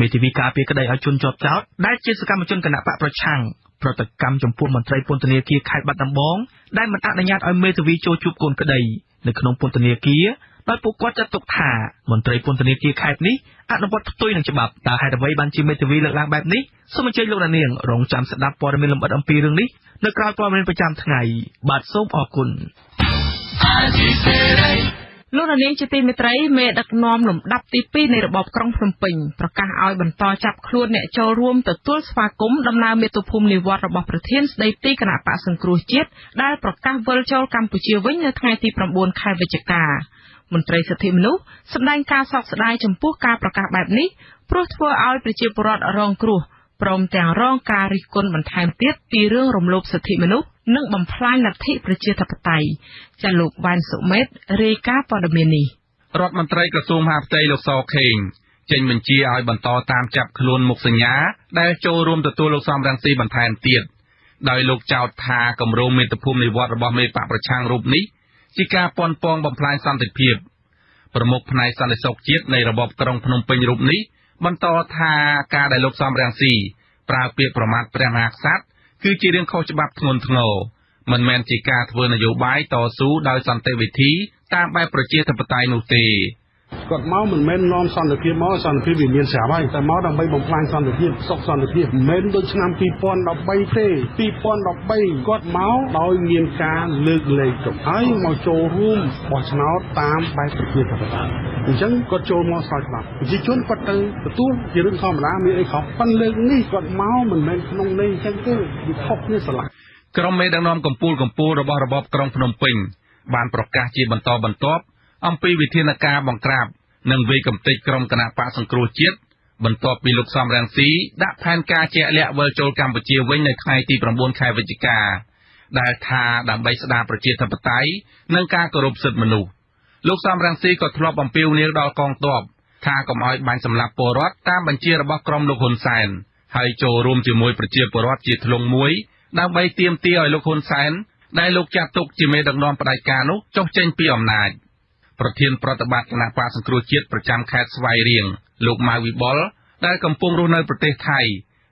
មេធាវីការពារក្តីឲ្យជនជាប់ចោតដែលជាសកម្មជនគណៈបកប្រឆាំង ប្រតិកម្មចំពោះមន្ត្រីពន្ធនាគារខេត្តបាត់ដំបងដែលមិនអនុញ្ញាតឲ្យមេធាវីចូលជួបកូនក្តីនៅក្នុងពន្ធនាគារដោយពួកគាត់ចាត់ទុកថាមន្ត្រីពន្ធនាគារខេត្តនេះអនុវត្តផ្ទុយនឹងច្បាប់តើហេតុអ្វីបានជាមេធាវីលើកឡើងបែបនេះសូមអញ្ជើញលោកនាងរងចាំស្ដាប់ព័ត៌មានលម្អិតអំពីរឿងនេះនៅក្រៅព័ត៌មានប្រចាំថ្ងៃបាទសូមអរគុណ លោកនាងជាទីមេត្រីមេដឹកនាំលំដាប់ទី2នៃរបបក្រុងភ្នំពេញប្រកាសឲ្យបន្តចាប់ខ្លួនអ្នកចូលរួមទទួលស្វាគមន៍ដំណើរមាតុភូមិនិវត្តរបស់ប្រធានស្ដីទីគណៈបកសង្គ្រោះជាតិដែលប្រកាសវិលចូលកម្ពុជាវិញនៅថ្ងៃទី9ខែវិច្ឆិកាមន្ត្រីសិទ្ធិមនុស្សសម្ដែងការសោកស្ដាយចំពោះការប្រកាសបែបនេះព្រោះធ្វើឲ្យប្រជាពលរដ្ឋរងគ្រោះព្រមទាំងរងការរិះគន់បន្ថែមទៀតពីរឿងរំលោភសិទ្ធិមនុស្ស និងបំផ្លាញលទ្ធិប្រជាធិបតេយ្យចាលោកវ៉ាន់សុមេតរាយការណ៍ព័ត៌មាននេះរដ្ឋមន្ត្រីក្រសួងមហាផ្ទៃលោកសខេងចេញបញ្ជាឲ្យបន្តតាមចាប់ខ្លួនមុខសញ្ញា ដែលចូលរួមទទួលលោកសំរងស៊ីបន្ថែមទៀតដោយលោកចោទថាគម្រោងមេត្តាភូមិនិវត្តរបស់មេបកប្រឆាំងរូបនេះជាការពន់ពងបំផ្លាញសន្តិភាពប្រមុខផ្នែកសន្តិសុខជាតិនៃរបបក្រុងភ្នំពេញរូបនេះបន្តថាការដែលលោកសំរងស៊ីប្រើពាក្យប្រមាថព្រះមហាក្សត្រ គឺជារឿងខុសច្បាប់ធ្ងន់ធ្ងរមិនមែនជាការធ្វើនយោបាយតស៊ូដោយសន្តិវិធីតាមបែបប្រជាធិបតេយ្យនោះទេ គាត់មកមិនមែននាំសន្តិភាពមកសន្តិភាពវាមានស្រាប់ហើយតែមកដើម្បីបំផ្លាញសន្តិភាពសុខសន្តិភាពមិនមែនដូចឆ្នាំ2013ទេ2013គាត់មកដោយមានការលើកលែងទុកហើយមកចូលរួមបោះឆ្នោតតាមបែបប្រជាធិបតេយ្យអញ្ចឹងគាត់ចូលមកស្រាយច្បាប់ប្រជាជនគាត់ទៅទទួលជារឿងធម្មតាមានអីខុសប៉ុន្តែលើកនេះគាត់មកមិនមែនក្នុងន័យអញ្ចឹងទេវាខុសគ្នាស្រឡះក្រុមមេដឹកនាំកម្ពុជាកម្ពុជារបស់របបក្រុងភ្នំពេញបានប្រកាសជាបន្តបន្ទាប់ អំពីវិធានការបង្ក្រាបនិងវិយកំទេចក្រុមគណៈបកសង្គ្រោះជាតិបន្ទាប់ពីលោកសំរងស៊ីដាក់ផែនការជាក់លាក់វិលចូលកម្ពុជាវិញនៅថ្ងៃទី9ខែវិច្ឆិកាដែលថាដើម្បីស្ដារប្រជាធិបតេយ្យនិងការគោរពសិទ្ធិមនុស្សលោកសំរងស៊ីក៏ធ្លាប់អំពាវនាវដល់កងទ័ពថាកុំឲ្យបាញ់សម្លាប់ពលរដ្ឋតាមបញ្ជារបស់ក្រុមលោកហ៊ុនសែនហើយចូលរួមជាមួយប្រជាពលរដ្ឋជាធ្លុងមួយដើម្បីទាមទារឲ្យលោកហ៊ុនសែនដែលលោកចាត់ទុកជាមេដឹកនាំផ្ដាច់ការនោះចុះចេញពីអំណាច ប្រធានប្រតិបត្តិគណៈបកសង្គ្រោះជាតិប្រចាំខេត្តស្វាយរៀងលោកម៉ៅវិបុលដែលកំពុងរស់នៅប្រទេសថៃ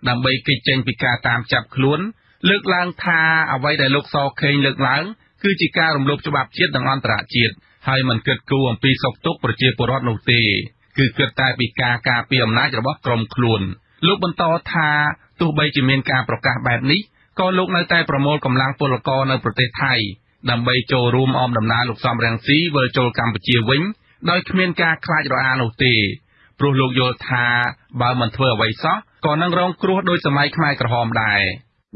ដើម្បីគេចចេញពីការតាមចាប់ខ្លួន លើកឡើងថាអ្វីដែលលោកសខេងលើកឡើងគឺជាការរំលោភច្បាប់ជាតិនិងអន្តរជាតិហើយមិនគិតគូរអំពីសុខទុក្ខប្រជាពលរដ្ឋនោះទេគឺគិតតែពីការការពារអំណាចរបស់ក្រុមខ្លួនលោកបន្តថាទោះបីជាមានការប្រកាសបែបនេះក៏លោកនៅតែប្រមូលកម្លាំងពលករនៅប្រទេសថៃ ដើម្បីចូលរួមអមដំណើរលោកសំរងស៊ីវិលចូលកម្ពុជាវិញដោយគ្មានការខ្លាចរអានោះទេព្រោះលោកយល់ថាបើមិនធ្វើអ្វីសោះក៏នឹងរងគ្រោះដោយសម័យខ្មែរក្រហមដែរ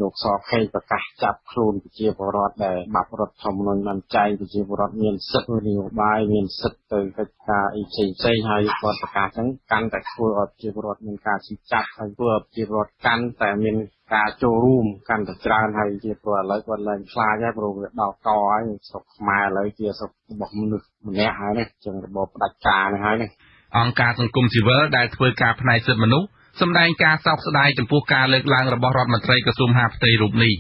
លោកសខេងប្រកាសចាប់ខ្លួនប្រជាពលរដ្ឋដែលបាត់រដ្ឋធម្មនុញ្ញបានចែងប្រជាពលរដ្ឋមានសិទ្ធិនយោបាយមានសិទ្ធិទៅកិច្ចការអីផ្សេងផ្សេងហើយគាត់ប្រកាសចឹងកាន់តែធ្វើឲ្យប្រជាពលរដ្ឋមានការឈឺចាប់ហើយធ្វើឲ្យប្រជាពលរដ្ឋកាន់តែមានការចូលរួមកាន់តែច្រើនហើយជាព្រោះឥឡូវគាត់ឡើងខ្លាចហើយព្រោះវាដល់កហើយស្រុកខ្មែរឥឡូវជាស្រុករបស់មនុស្សម្នាក់ហើយនេះចឹងរបបផ្ដាច់ការនេះហើយនេះអង្គការសង្គមស៊ីវិលដែលធ្វើការផ្នែកសិទ្ធិមនុស្ស សម្ដែងការសោកស្ដាយចំពោះការលើកឡើងរបស់រដ្ឋមន្ត្រីក្រសួងហាផ្ទៃរូបនេះ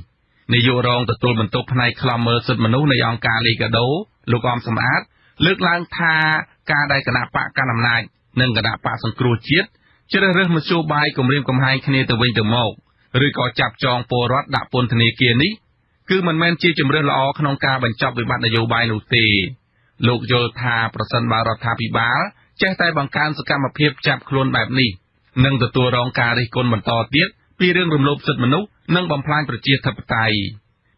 នាយករងទទួលបន្ទុកផ្នែកខ្លំមើលសិទ្ធិមនុស្សនៃអង្គការលីកាដូលោកអំសំអាត លើកឡើងថាការដែលគណៈបកកណ្ដាលអំណាចនិងគណៈបកសង្គ្រោះជាតិជ្រើសរើសមធ្យោបាយគម្រាមកំហែងគ្នាទៅវិញទៅមកឬក៏ចាប់ចងពលរដ្ឋដាក់ពន្ធនាគារនេះគឺមិនមែនជាជំរើសល្អក្នុងការបញ្ចប់វិបត្តិនយោបាយនោះទេលោកយល់ថាប្រសិនបើរដ្ឋាភិបាលចេះតែបង្កើនសកម្មភាពចាប់ខ្លួនបែបនេះ នឹងទទួលរងការរិះគន់បន្តទៀតពីរឿងរំលោភសិទ្ធិមនុស្សនិងបំផ្លាញប្រជាធិបតេយ្យ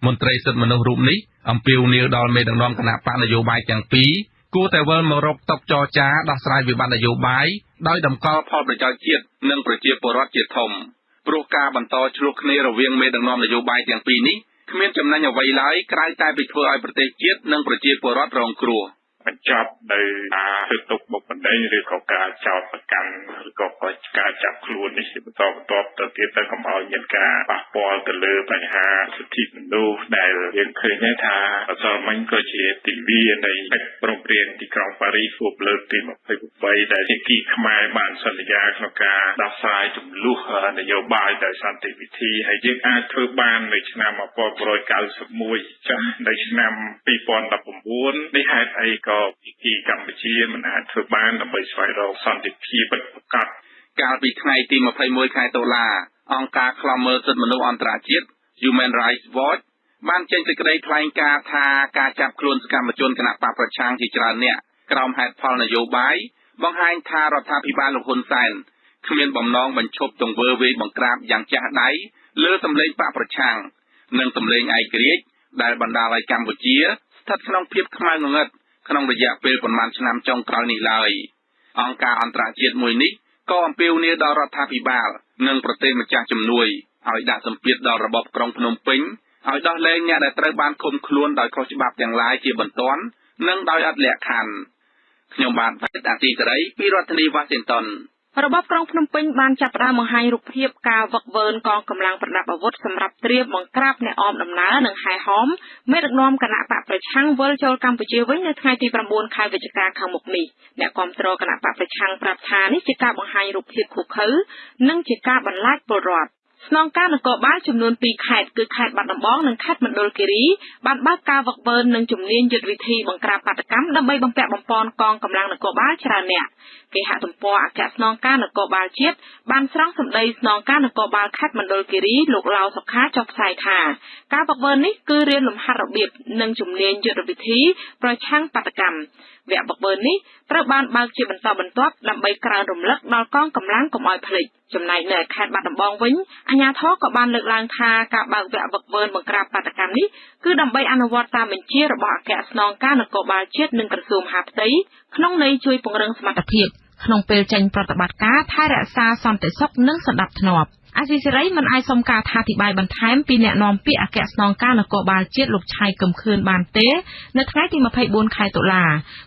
មន្ត្រីសិទ្ធិមនុស្សរូបនេះអំពាវនាវដល់មេដឹកនាំគណៈបកនយោបាយទាំងពីរគួរតែវិលមករកតុចរចាដោះស្រាយវិបត្តិនយោបាយដោយតម្កល់ផលប្រយោជន៍ជាតិនិងប្រជាពលរដ្ឋជាធំព្រោះការបន្តឆ្លោះគ្នារវាងមេដឹកនាំនយោបាយទាំងពីរនេះគ្មានចំណេញអ្វីឡើយក្រៅតែពីធ្វើឲ្យប្រទេសជាតិនិងប្រជាពលរដ្ឋរងគ្រោះ។ បញ្ចប់នៅការធ្វើទុកបុកម្នេញឬក៏ការចោទប្រកាន់ឬក៏ការចាប់ខ្លួននេះជាបន្តបន្ទាប់ទៅទៀតទៅកុំឲ្យមានការប៉ះពាល់ទៅលើបញ្ហាសិទ្ធិមនុស្សដែលយើងឃើញថាអសរមិញក៏ជាទិវានៃកិច្ចព្រមព្រៀងទីក្រុងប៉ារីសគូលើកទី28ដែលជាគីខ្មែរបានសន្យាក្នុងការដោះស្រាយចំនួននយោបាយដោយសន្តិវិធីហើយយើងអាចធ្វើបាននៅឆ្នាំ1991ចាស់នៅឆ្នាំ2019នេះហេតុអីក៏ភាគីកម្ពុជាមិនអាចធ្វើបានដើម្បីស្វែងរកសន្តិភាពពិតប្រាកដកាលពីថ្ងៃទី21ខែតុលាអង្គការឃ្លាំមើលសិទ្ធិមនុស្សអន្តរជាតិ Human Rights Watch បានចេញសេចក្តីថ្លែងការណ៍ថាការចាប់ខ្លួនសកម្មជនគណបកប្រឆាំងជាច្រើនអ្នកក្រោមហេតុផលនយោបាយបង្ហាញថារដ្ឋាភិបាលលោកហ៊ុនសែនគ្មានបំណងបញ្ឈប់ទង្វើវាយបង្ក្រាបយ៉ាងចាស់ដៃលើសម្លេងបកប្រឆាំងនិងសម្លេងឯករាជ្យដែលបណ្ដាលឲ្យកម្ពុជាស្ថិតក្នុងភាពខ្មៅងងឹត ក្នុងរយៈពេលប្រមាណឆ្នាំចុងក្រោយនេះឡើយអង្គការអន្តរជាតិមួយនេះក៏អំពាវនាវដល់រដ្ឋាភិបាលនិងប្រទេសម្ចាស់ជំនួយឲ្យដាក់សម្ពាធដល់របបក្រុងភ្នំពេញឲ្យដោះលែងអ្នកដែលត្រូវបានឃុំខ្លួនដោយខុសច្បាប់ទាំងឡាយជាបន្ទាន់និងដោយអត់លក្ខខណ្ឌខ្ញុំបាទផៃតាទីសេរីពីរដ្ឋធានីវ៉ាស៊ីនតោន របបក្រុងភ្នំពេញបានចាប់ផ្ដើមបង្ហាញរូបភាពការវឹកវើនកងកម្លាំងប្រដាប់អាវុធសម្រាប់ត្រៀមបង្ក្រាបអ្នកអមដំណើរនិងហែហោមមេដឹកនាំគណៈបកប្រឆាំងវិលចូលកម្ពុជាវិញនៅថ្ងៃទី9ខែវិច្ឆិកាខាងមុខនេះអ្នកគាំទ្រគណៈបកប្រឆាំងប្រាប់ថានេះជាការបង្ហាញរូបភាពឃោឃៅនិងជាការបន្លាចពលរដ្ឋ ស្នងការនគរបាលចំនួន2ខេត្តគឺខេត្តបាត់ដំបងនិងខេត្តមណ្ឌលគិរីបានបើកការវឹកវើនិងជំនាញយុទ្ធវិធីបង្ក្រាបបាតកម្មដើម្បីបំពាក់បំពន់កងកម្លាំងនគរបាលច្រើនអ្នកគេហទំព័រអគ្គស្នងការនគរបាលជាតិបានស្រង់សម្ដីស្នងការនគរបាលខេត្តមណ្ឌលគិរីលោកឡាវសុខាចុះផ្សាយថាការវឹកវើនេះគឺរៀនលំហាត់របៀបនិងជំនាញយុទ្ធវិធីប្រឆាំងបាតកម្ម វគ្គវឹកវើនេះត្រូវបានបើកជាបន្តបន្ទាប់ដើម្បីក្រើនរំលឹកដល់កងកម្លាំងកុំឲ្យភ្លេចចំណែកនៅខេត្តបាត់ដំបងវិញអាជ្ញាធរក៏បានលើកឡើងថាការបើកវគ្គវឹកវើបង្ក្រាបបាតកម្មនេះគឺដើម្បីអនុវត្តតាមបញ្ជារបស់អគ្គស្នងការនគរបាលជាតិនិងក្រសួងមហាផ្ទៃក្នុងន័យជួយពង្រឹងសមត្ថភាព ក្នុងពេលចេញប្រតិបត្តិការថែរក្សាសន្តិសុខនិងសណ្ដាប់ធ្នាប់អាស៊ីសេរីមិនអាចសុំការអធិប្បាយបន្ថែមពីអ្នកនាំពាក្យអគ្គស្នងការនគរបាលជាតិលោកឆៃកឹមខឿនបានទេ នៅថ្ងៃទី24ខែតុលា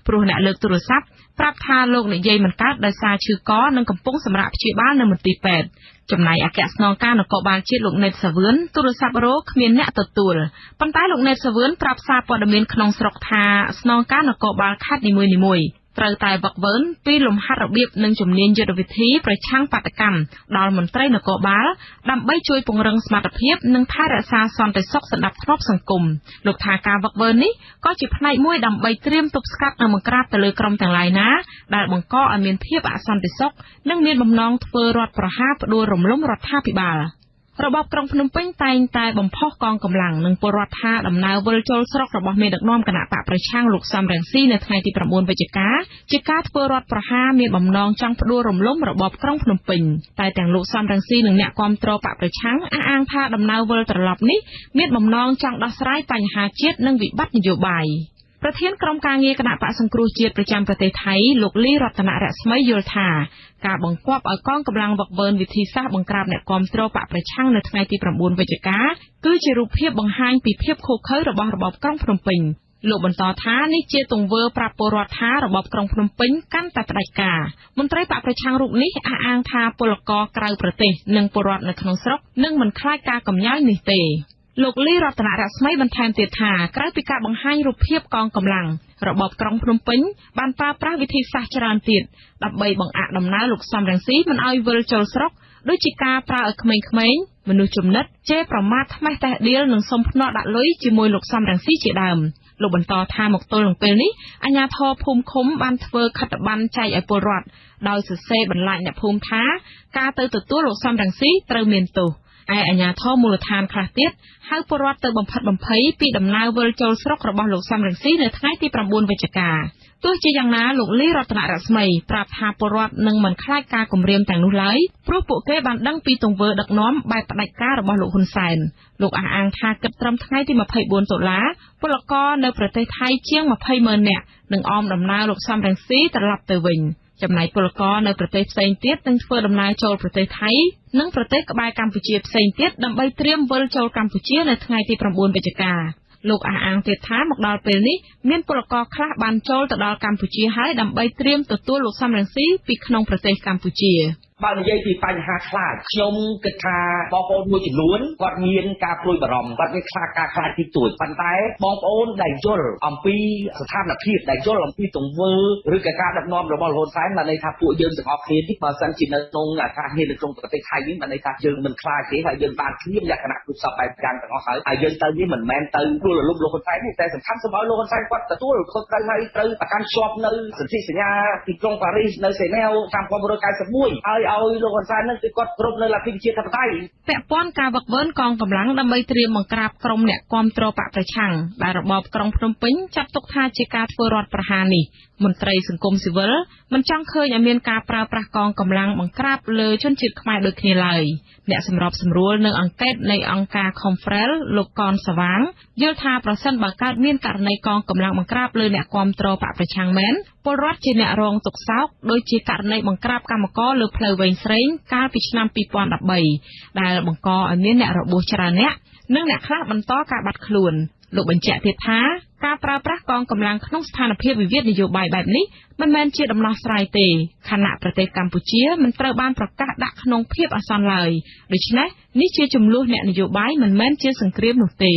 ព្រោះអ្នកលើកទូរស័ព្ទប្រាប់ថាលោកនិយាយមិនកើតដោយសារឈឺកនិងកំពុងសម្រាកព្យាបាលនៅមន្ទីរពេទ្យចំណែកអគ្គស្នងការនគរបាលជាតិលោកណេតសាវឿនទូរស័ព្ទរកគ្មានអ្នកទទួលប៉ុន្តែលោកណេតសាវឿនប្រាប់សារព័ត៌មានក្នុងស្រុកថាស្នងការនគរបាលខេត្តនីមួយៗ ត្រូវតែវឹកវើពីលំហាត់របៀបនិងជំនាញយុទ្ធវិធីប្រឆាំងបាតកម្មដល់មន្ត្រីនគរបាលដើម្បីជួយពង្រឹងសមត្ថភាពនិងថែរក្សាសន្តិសុខសណ្ដាប់ធ្នាប់សង្គមលោកថាការវឹកវើនេះក៏ជាផ្នែកមួយដើម្បីត្រៀមទប់ស្កាត់និងបង្ក្រាបទៅលើក្រុមទាំងឡាយណាដែលបង្កឲ្យមានភាពអសន្តិសុខនិងមានបំណងធ្វើរដ្ឋប្រហារផ្ដួលរំលំរដ្ឋាភិបាល។ របបក្រុងភ្នំពេញតែងតែបំផុសកងកម្លាំងនិងពលរដ្ឋថាដំណើរវិលចូលស្រុករបស់មេដឹកនាំគណៈបកប្រឆាំងលោកសំរងស៊ីនៅថ្ងៃទី9វិច្ឆិកាជាការធ្វើរដ្ឋប្រហារមានបំណងចង់ផ្ដួលរំលំរបបក្រុងភ្នំពេញតែទាំងលោកសំរងស៊ីនិងអ្នកគាំទ្របកប្រឆាំងអះអាងថាដំណើរវិលត្រឡប់នេះមានបំណងចង់ដោះស្រាយបញ្ហាជាតិនិងវិបត្តិនយោបាយ ប្រធានក្រុមការងារគណៈបកសង្គ្រោះជាតិប្រចាំប្រទេសថៃលោកលីរតនរស្មីយល់ថាការបង្គាប់ឲ្យកងកម្លាំងវឹកវើវិធីសាស្ត្របង្ក្រាបអ្នកគាំទ្របកប្រឆាំងនៅថ្ងៃទី9វិច្ឆិកាគឺជារូបភាពបង្ហាញពីភាពឃោរឃៅរបស់របបក្រុងភ្នំពេញលោកបន្តថានេះជាទង្វើប្រាប់ពលរដ្ឋថារបបក្រុងភ្នំពេញកាន់តែផ្ដាច់ការមន្ត្រីបកប្រឆាំងរូបនេះអះអាងថាពលករក្រៅប្រទេសនិងពលរដ្ឋនៅក្នុងស្រុកនឹងមិនខ្លាចការកំញាយនេះទេ លោកលីរតនរស្មីបន្ថែមទៀតថាក្រៅពីការបង្ហាញរូបភាពកងកម្លាំងរបបក្រុងភ្នំពេញបានប្រើប្រាស់វិធីសាស្ត្រច្រើនទៀតដើម្បីបង្អាក់ដំណើរលោកសំរងស៊ីមិនឲ្យវិលចូលស្រុកដូចជាការប្រើឲ្យក្មេងៗមនុស្សចំណិតជេរប្រមាថថ្មេះតេះដៀលនិងសុំភ្នាល់ដាក់លុយជាមួយលោកសំរងស៊ីជាដើមលោកបន្តថាមកទល់នឹងពេលនេះអាជ្ញាធរភូមិឃុំបានធ្វើខិត្តប័ណ្ណចែកឲ្យពលរដ្ឋដោយសរសេរបន្លាចអ្នកភូមិថាការទៅទទួលលោកសំរងស៊ីត្រូវមានទោស ឯអាជ្ញាធរមូលដ្ឋានខ្លះទៀតហៅពលរដ្ឋទៅបំផិតបំភ័យពីដំណើរវិលចូលស្រុករបស់លោកសំរងស៊ីនៅថ្ងៃទី9វិច្ឆិកាទោះជាយ៉ាងណាលោកលីរតនរស្មីប្រាប់ថាពលរដ្ឋនឹងមិនខ្លាចការគំរាមទាំងនោះឡើយព្រោះពួកគេបានដឹងពីទង្វើដឹកនាំបែបផ្ដាច់ការរបស់លោកហ៊ុនសែនលោកអះអាងថាគិតត្រឹមថ្ងៃទី24តុលាពលករនៅប្រទេសថៃជាង20ម៉ឺននាក់នឹងអមដំណើរលោកសំរងស៊ីត្រឡប់ទៅវិញ។ ចំណែកពលករនៅប្រទេសផ្សេងទៀតនឹងធ្វើដំណើរចូលប្រទេសថៃនិងប្រទេសក្បែរកម្ពុជាផ្សេងទៀតដើម្បីត្រៀមវិលចូលកម្ពុជានៅថ្ងៃទី9វិច្ឆិកាលោកអះអាងទៀតថាមកដល់ពេលនេះមានពលករខ្លះបានចូលទៅដល់កម្ពុជាហើយដើម្បីត្រៀមទទួលលោកសំរងស៊ីពីក្នុងប្រទេសកម្ពុជា។ បើនិយាយពីបញ្ហាខ្លាចខ្ញុំគិតថាបងប្អូនមួយចំនួនគាត់មានការព្រួយបារម្ភគាត់មានខ្លាចការខ្លាចទីទួចប៉ុន្តែបងប្អូនដែលយល់អំពីស្ថានភាពដែលយល់អំពីទង្វើឬក៏ការដឹកនាំរបស់លហ៊ុនសែនបានន័យថាពួកយើងទាំងអស់គ្នានេះបើសិនជានៅក្នុងអាកាសធាតុនៅក្នុងប្រទេសថៃនេះបានន័យថាយើងមិនខ្លាចទេហើយយើងបានធៀបលក្ខណៈគ្រប់សពបែបយ៉ាងទាំងអស់ហើយហើយយើងទៅនេះមិនមែនទៅព្រួយរលំលោកហ៊ុនសែនទេតែសំខាន់សូមឲ្យលោកហ៊ុនសែនគាត់ទទួលខុសត្រូវហើយត្រូវប្រកាន់ជាប់នៅសន្ធិសញ្ញាទីក្រុងប៉ារីសនៅសេណែវឆ្នាំ1991ហើយឲ្យលោកហ៊ុនសែននឹងគឺគាត់គ្រប់នៅលទ្ធិប្រជាធិបតេយ្យពាក់ព័ន្ធការវឹកវើកងកម្លាំងដើម្បីត្រៀមបង្ក្រាបក្រុមអ្នកគាំទ្របកប្រឆាំងដែលរបបក្រុងភ្នំពេញចាត់ទុកថាជាការធ្វើរដ្ឋប្រហារនេះមន្ត្រីសង្គមស៊ីវិលមិនចង់ឃើញឲ្យមានការប្រើប្រាស់កងកម្លាំងបង្ក្រាបលើជនជាតិខ្មែរដូចគ្នាឡើយ អ្នកសម្របសម្រួលនៅអង្កេតនៃអង្គការ Confrel លោកកនសវាងយល់ថាប្រសិនបើកើតមានករណីកងកម្លាំងបង្ក្រាបលើអ្នកគាំទ្របកប្រឆាំងមែនពលរដ្ឋជាអ្នករងទុក្ខសោកដោយជាករណីបង្ក្រាបកម្មករលើផ្លូវវែងស្រេងកាលពីឆ្នាំ2013ដែលបង្កឲ្យមានអ្នករបួសច្រើនអ្នកនិងអ្នកខ្លះបន្តការបាត់ខ្លួន លោកបញ្ជាក់ទៀតថាការប្រើប្រាស់កងកម្លាំងក្នុងស្ថានភាពវិវាទនយោបាយបែបនេះមិនមែនជាដំណោះស្រាយទេខខណៈប្រទេសកម្ពុជាមិនត្រូវបានប្រកាសដាក់ក្នុងភាពអាសន្នឡើយដូច្នេះនេះជាចំនួនអ្នកនយោបាយមិនមែនជាសង្គ្រាមនោះទេ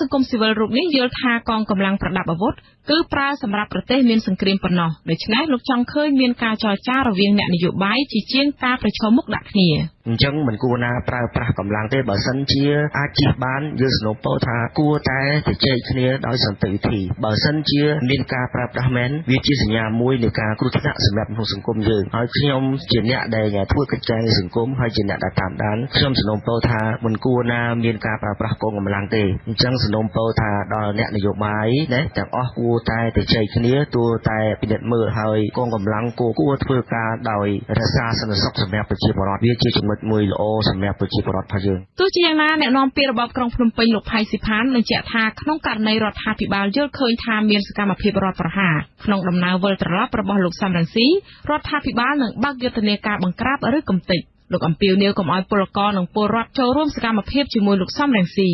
សង្គមស៊ីវិលរូបនេះយល់ថាកងកម្លាំងប្រដាប់អាវុធគឺប្រើសម្រាប់ប្រទេសមានសង្គ្រាមប៉ុណ្ណោះដូច្នេះលោកចង់ឃើញមានការចរចារវាងអ្នកនយោបាយជាជាងការប្រឈមមុខដាក់គ្នាអញ្ចឹងមិនគួរណាប្រើប្រាស់កម្លាំងទេបើសិនជាអាចជិះបានយើងសនំពោថាគួរតែជជែកគ្នាដោយសន្តិវិធីបើសិនជាមានការប្រើប្រាស់មែនវាជាសញ្ញាមួយនៃការគ្រោះថ្នាក់សម្រាប់ក្នុងសង្គមយើងហើយខ្ញុំជាអ្នកដែលធ្វើកិច្ចការសង្គមហើយជាអ្នកដែលតាមដានខ្ញុំសនំពោថាមិនគួរណាមានការប្រើប្រាស់កងកម្លាំងទេអញ្ចឹងសនំពោថាដល់អ្នកនយោបាយណាទាំងអស់គួរតែទៅជែកគ្នាទោះតែពិនិត្យមើលហើយកងកម្លាំងគួរគួរធ្វើការដោយរក្សាសន្តិសុខសម្រាប់ប្រជាពលរដ្ឋវាជាចំណុចមួយល្អសម្រាប់ប្រជាពលរដ្ឋរបស់យើងទោះជាយ៉ាងណាអ្នកនាំពាក្យរបបក្រុងភ្នំពេញលោកផៃស៊ីផានបញ្ជាក់ថាក្នុងករណីរដ្ឋាភិបាលយល់ឃើញថាមានសកម្មភាពរដ្ឋប្រហារក្នុងដំណើរវិលត្រឡប់របស់លោកសំរងស៊ីរដ្ឋាភិបាលនឹងបើកយុទ្ធនាការបង្ក្រាបឬកំទេចលោកអំពីវនីវកុំឲ្យពលករនិងពលរដ្ឋចូលរួមសកម្មភាពជាមួយលោកសំរងស៊ី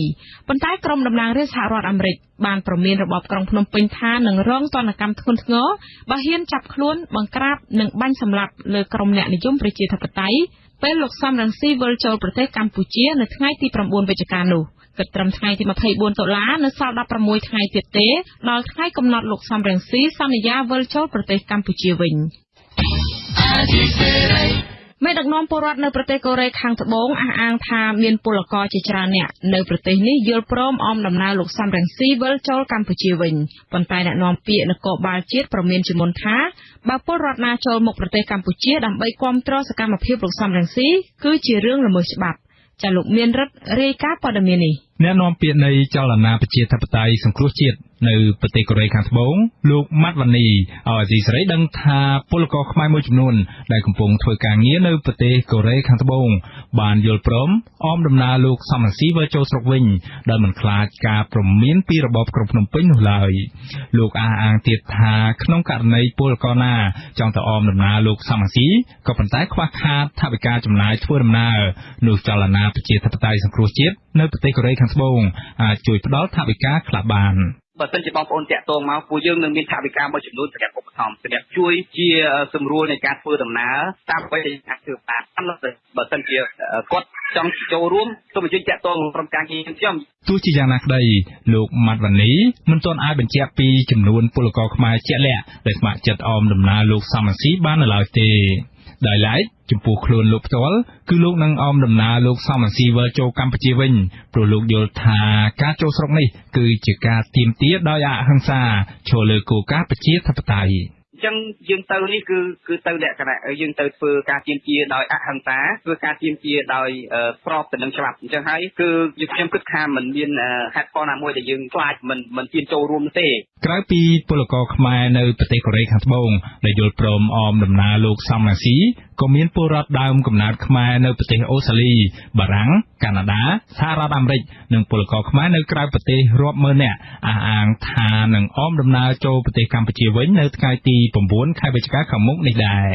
ប៉ុន្តែក្រុមតំណាងរាស្ត្រសហរដ្ឋអាមេរិកបានប្រមានរបបក្រុងភ្នំពេញថានឹងរងទណ្ឌកម្មធ្ងន់ធ្ងរបើហ៊ានចាប់ខ្លួនបង្ក្រាបនិងបាញ់សម្លាប់លើក្រុមអ្នកនិយមប្រជាធិបតេយ្យពេលលោកសំរងស៊ីវិលចូលប្រទេសកម្ពុជានៅថ្ងៃទី9វិច្ឆិកានោះគិតត្រឹមថ្ងៃទី24តុលានៅសល់16ថ្ងៃទៀតទេដល់ថ្ងៃកំណត់លោកសំរងស៊ីសន្យាវិលចូលប្រទេសកម្ពុជាវិញ មេដឹកនាំពលរដ្ឋនៅប្រទេសកូរ៉េខាងត្បូងអះអាងថាមានពលករជាច្រើនអ្នកនៅប្រទេសនេះយល់ព្រមអមដំណើរលោកសំរងស៊ីវិលចូលកម្ពុជាវិញប៉ុន្តែអ្នកនាំពាក្យនគរបាលជាតិប្រមានជាមុនថាបើពលរដ្ឋណាចូលមកប្រទេសកម្ពុជាដើម្បីគាំទ្រសកម្មភាពលោកសំរងស៊ីគឺជារឿងល្មើសច្បាប់ចាលោកមានរិទ្ធរាយការណ៍ព័ត៌មាននេះអ្នកនាំពាក្យនៃចលនាប្រជាធិបតេយ្យសង្គ្រោះជាតិ នៅប្រទេសកូរ៉េខាងត្បូងលោកម៉ាត់វ៉ានីឲ្យអាស៊ីសេរីដឹងថាពលករខ្មែរមួយចំនួនដែលកំពុងធ្វើការងារនៅប្រទេសកូរ៉េខាងត្បូងបានយល់ព្រមអមដំណើរលោកសំរងស៊ីវិលចូលស្រុកវិញដោយមិនខ្លាចការព្រមានពីរបបក្រុងភ្នំពេញនោះឡើយលោកអះអាងទៀតថាក្នុងករណីពលករណាចង់ទៅអមដំណើរលោកសំរងស៊ីក៏ប៉ុន្តែខ្វះខាតថវិកាចំណាយធ្វើដំណើរនោះចលនាប្រជាធិបតេយ្យសង្គ្រោះជាតិនៅប្រទេសកូរ៉េខាងត្បូងអាចជួយផ្ដល់ថវិកាខ្លះបាន បើសិនជាបងប្អូនតាក់ទងមកពួកយើងនឹងមានថវិកាមួយចំនួនសម្រាប់ឧបត្ថម្ភសម្រាប់ជួយជាសម្រួលនៃការធ្វើដំណើរតាមអ្វីដែលអាចធ្វើបានបើសិនជាគាត់ចង់ចូលរួមសូមអញ្ជើញតាក់ទងក្រុមការងារខ្ញុំទោះជាយ៉ាងណាក្តីលោកម៉ាត់វ៉ានីមិនទាន់អាចបញ្ជាក់ពីចំនួនពលករខ្មែរជាក់លាក់ដែលស្ម័គ្រចិត្តអមដំណើរលោកសំរងស៊ីបាននៅឡើយទេដោយឡែក ចំពោះខ្លួនលោកផ្ទាល់គឺលោកនឹងអមដំណើរលោកសំរងស៊ីវិលចូលកម្ពុជាវិញព្រោះលោកយល់ថាការចូលស្រុកនេះគឺជាការទៀមទាដោយអហិង្សាឈរលើគោលការណ៍ប្រជាធិបតេយ្យ អញ្ចឹងយើងទៅនេះគឺគឺទៅលក្ខណៈយើងទៅធ្វើការទៀមទាដោយអហិង្សាធ្វើការទៀមទាដោយស្របទៅនឹងច្បាប់អញ្ចឹងហើយគឺខ្ញុំគិតថាมันមានហេតុផលណាមួយដែលយើងខ្លាចមិនមិនទៀមចូលរួមទេក្រៅពីពលករខ្មែរនៅប្រទេសកូរ៉េខាងត្បូងដែលយល់ព្រមអមដំណើរលោកសំរាស៊ីក៏មានពលរដ្ឋដើមកំណើតខ្មែរនៅប្រទេសអូស្ត្រាលីបារាំងកាណាដាសហរដ្ឋអាមេរិកនិងពលករខ្មែរនៅក្រៅប្រទេសរាប់ម៉ឺននាក់អះអាងថានឹងអមដំណើរចូលប្រទេសកម្ពុជាវិញនៅថ្ងៃទី9ខែវិច្ឆិកាខាងមុខនេះដែរ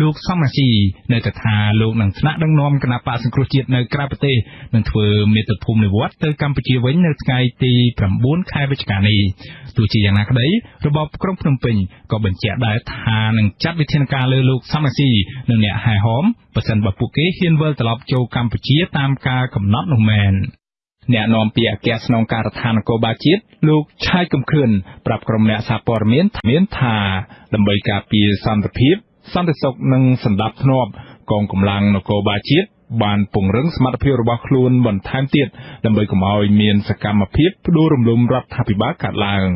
លោកសំរាស៊ីនៅតែថាលោកនឹងថ្នាក់ដឹកនាំគណៈបកសង្គ្រោះជាតិនៅក្រៅប្រទេសនឹងធ្វើមេត្តាភូមិនិវត្តទៅកម្ពុជាវិញនៅថ្ងៃទី9ខែវិច្ឆិកានេះទោះជាយ៉ាងណាក្តីរបបក្រុងភ្នំពេញក៏បញ្ជាក់ដែរថានឹងចាត់វិធានការលើលោកសំរាស៊ីនិងអ្នកហែហោមបើសិនបើពួកគេហ៊ានវិលត្រឡប់ចូលកម្ពុជាតាមការកំណត់នោះមែន អ្នកនាំពាក្យអគ្គស្នងការដ្ឋាននគរបាលជាតិលោកឆាយកំខឿនប្រាប់ក្រុមអ្នកសារព័ត៌មានមានថាដើម្បីការពារសន្តិភាពសន្តិសុខនិងសន្តិភាពកងកម្លាំងនគរបាលជាតិបានពង្រឹងសមត្ថភាពរបស់ខ្លួនបន្ថែមទៀតដើម្បីកុំឲ្យមានសកម្មភាពផ្ដួលរំលំរដ្ឋាភិបាលកើតឡើង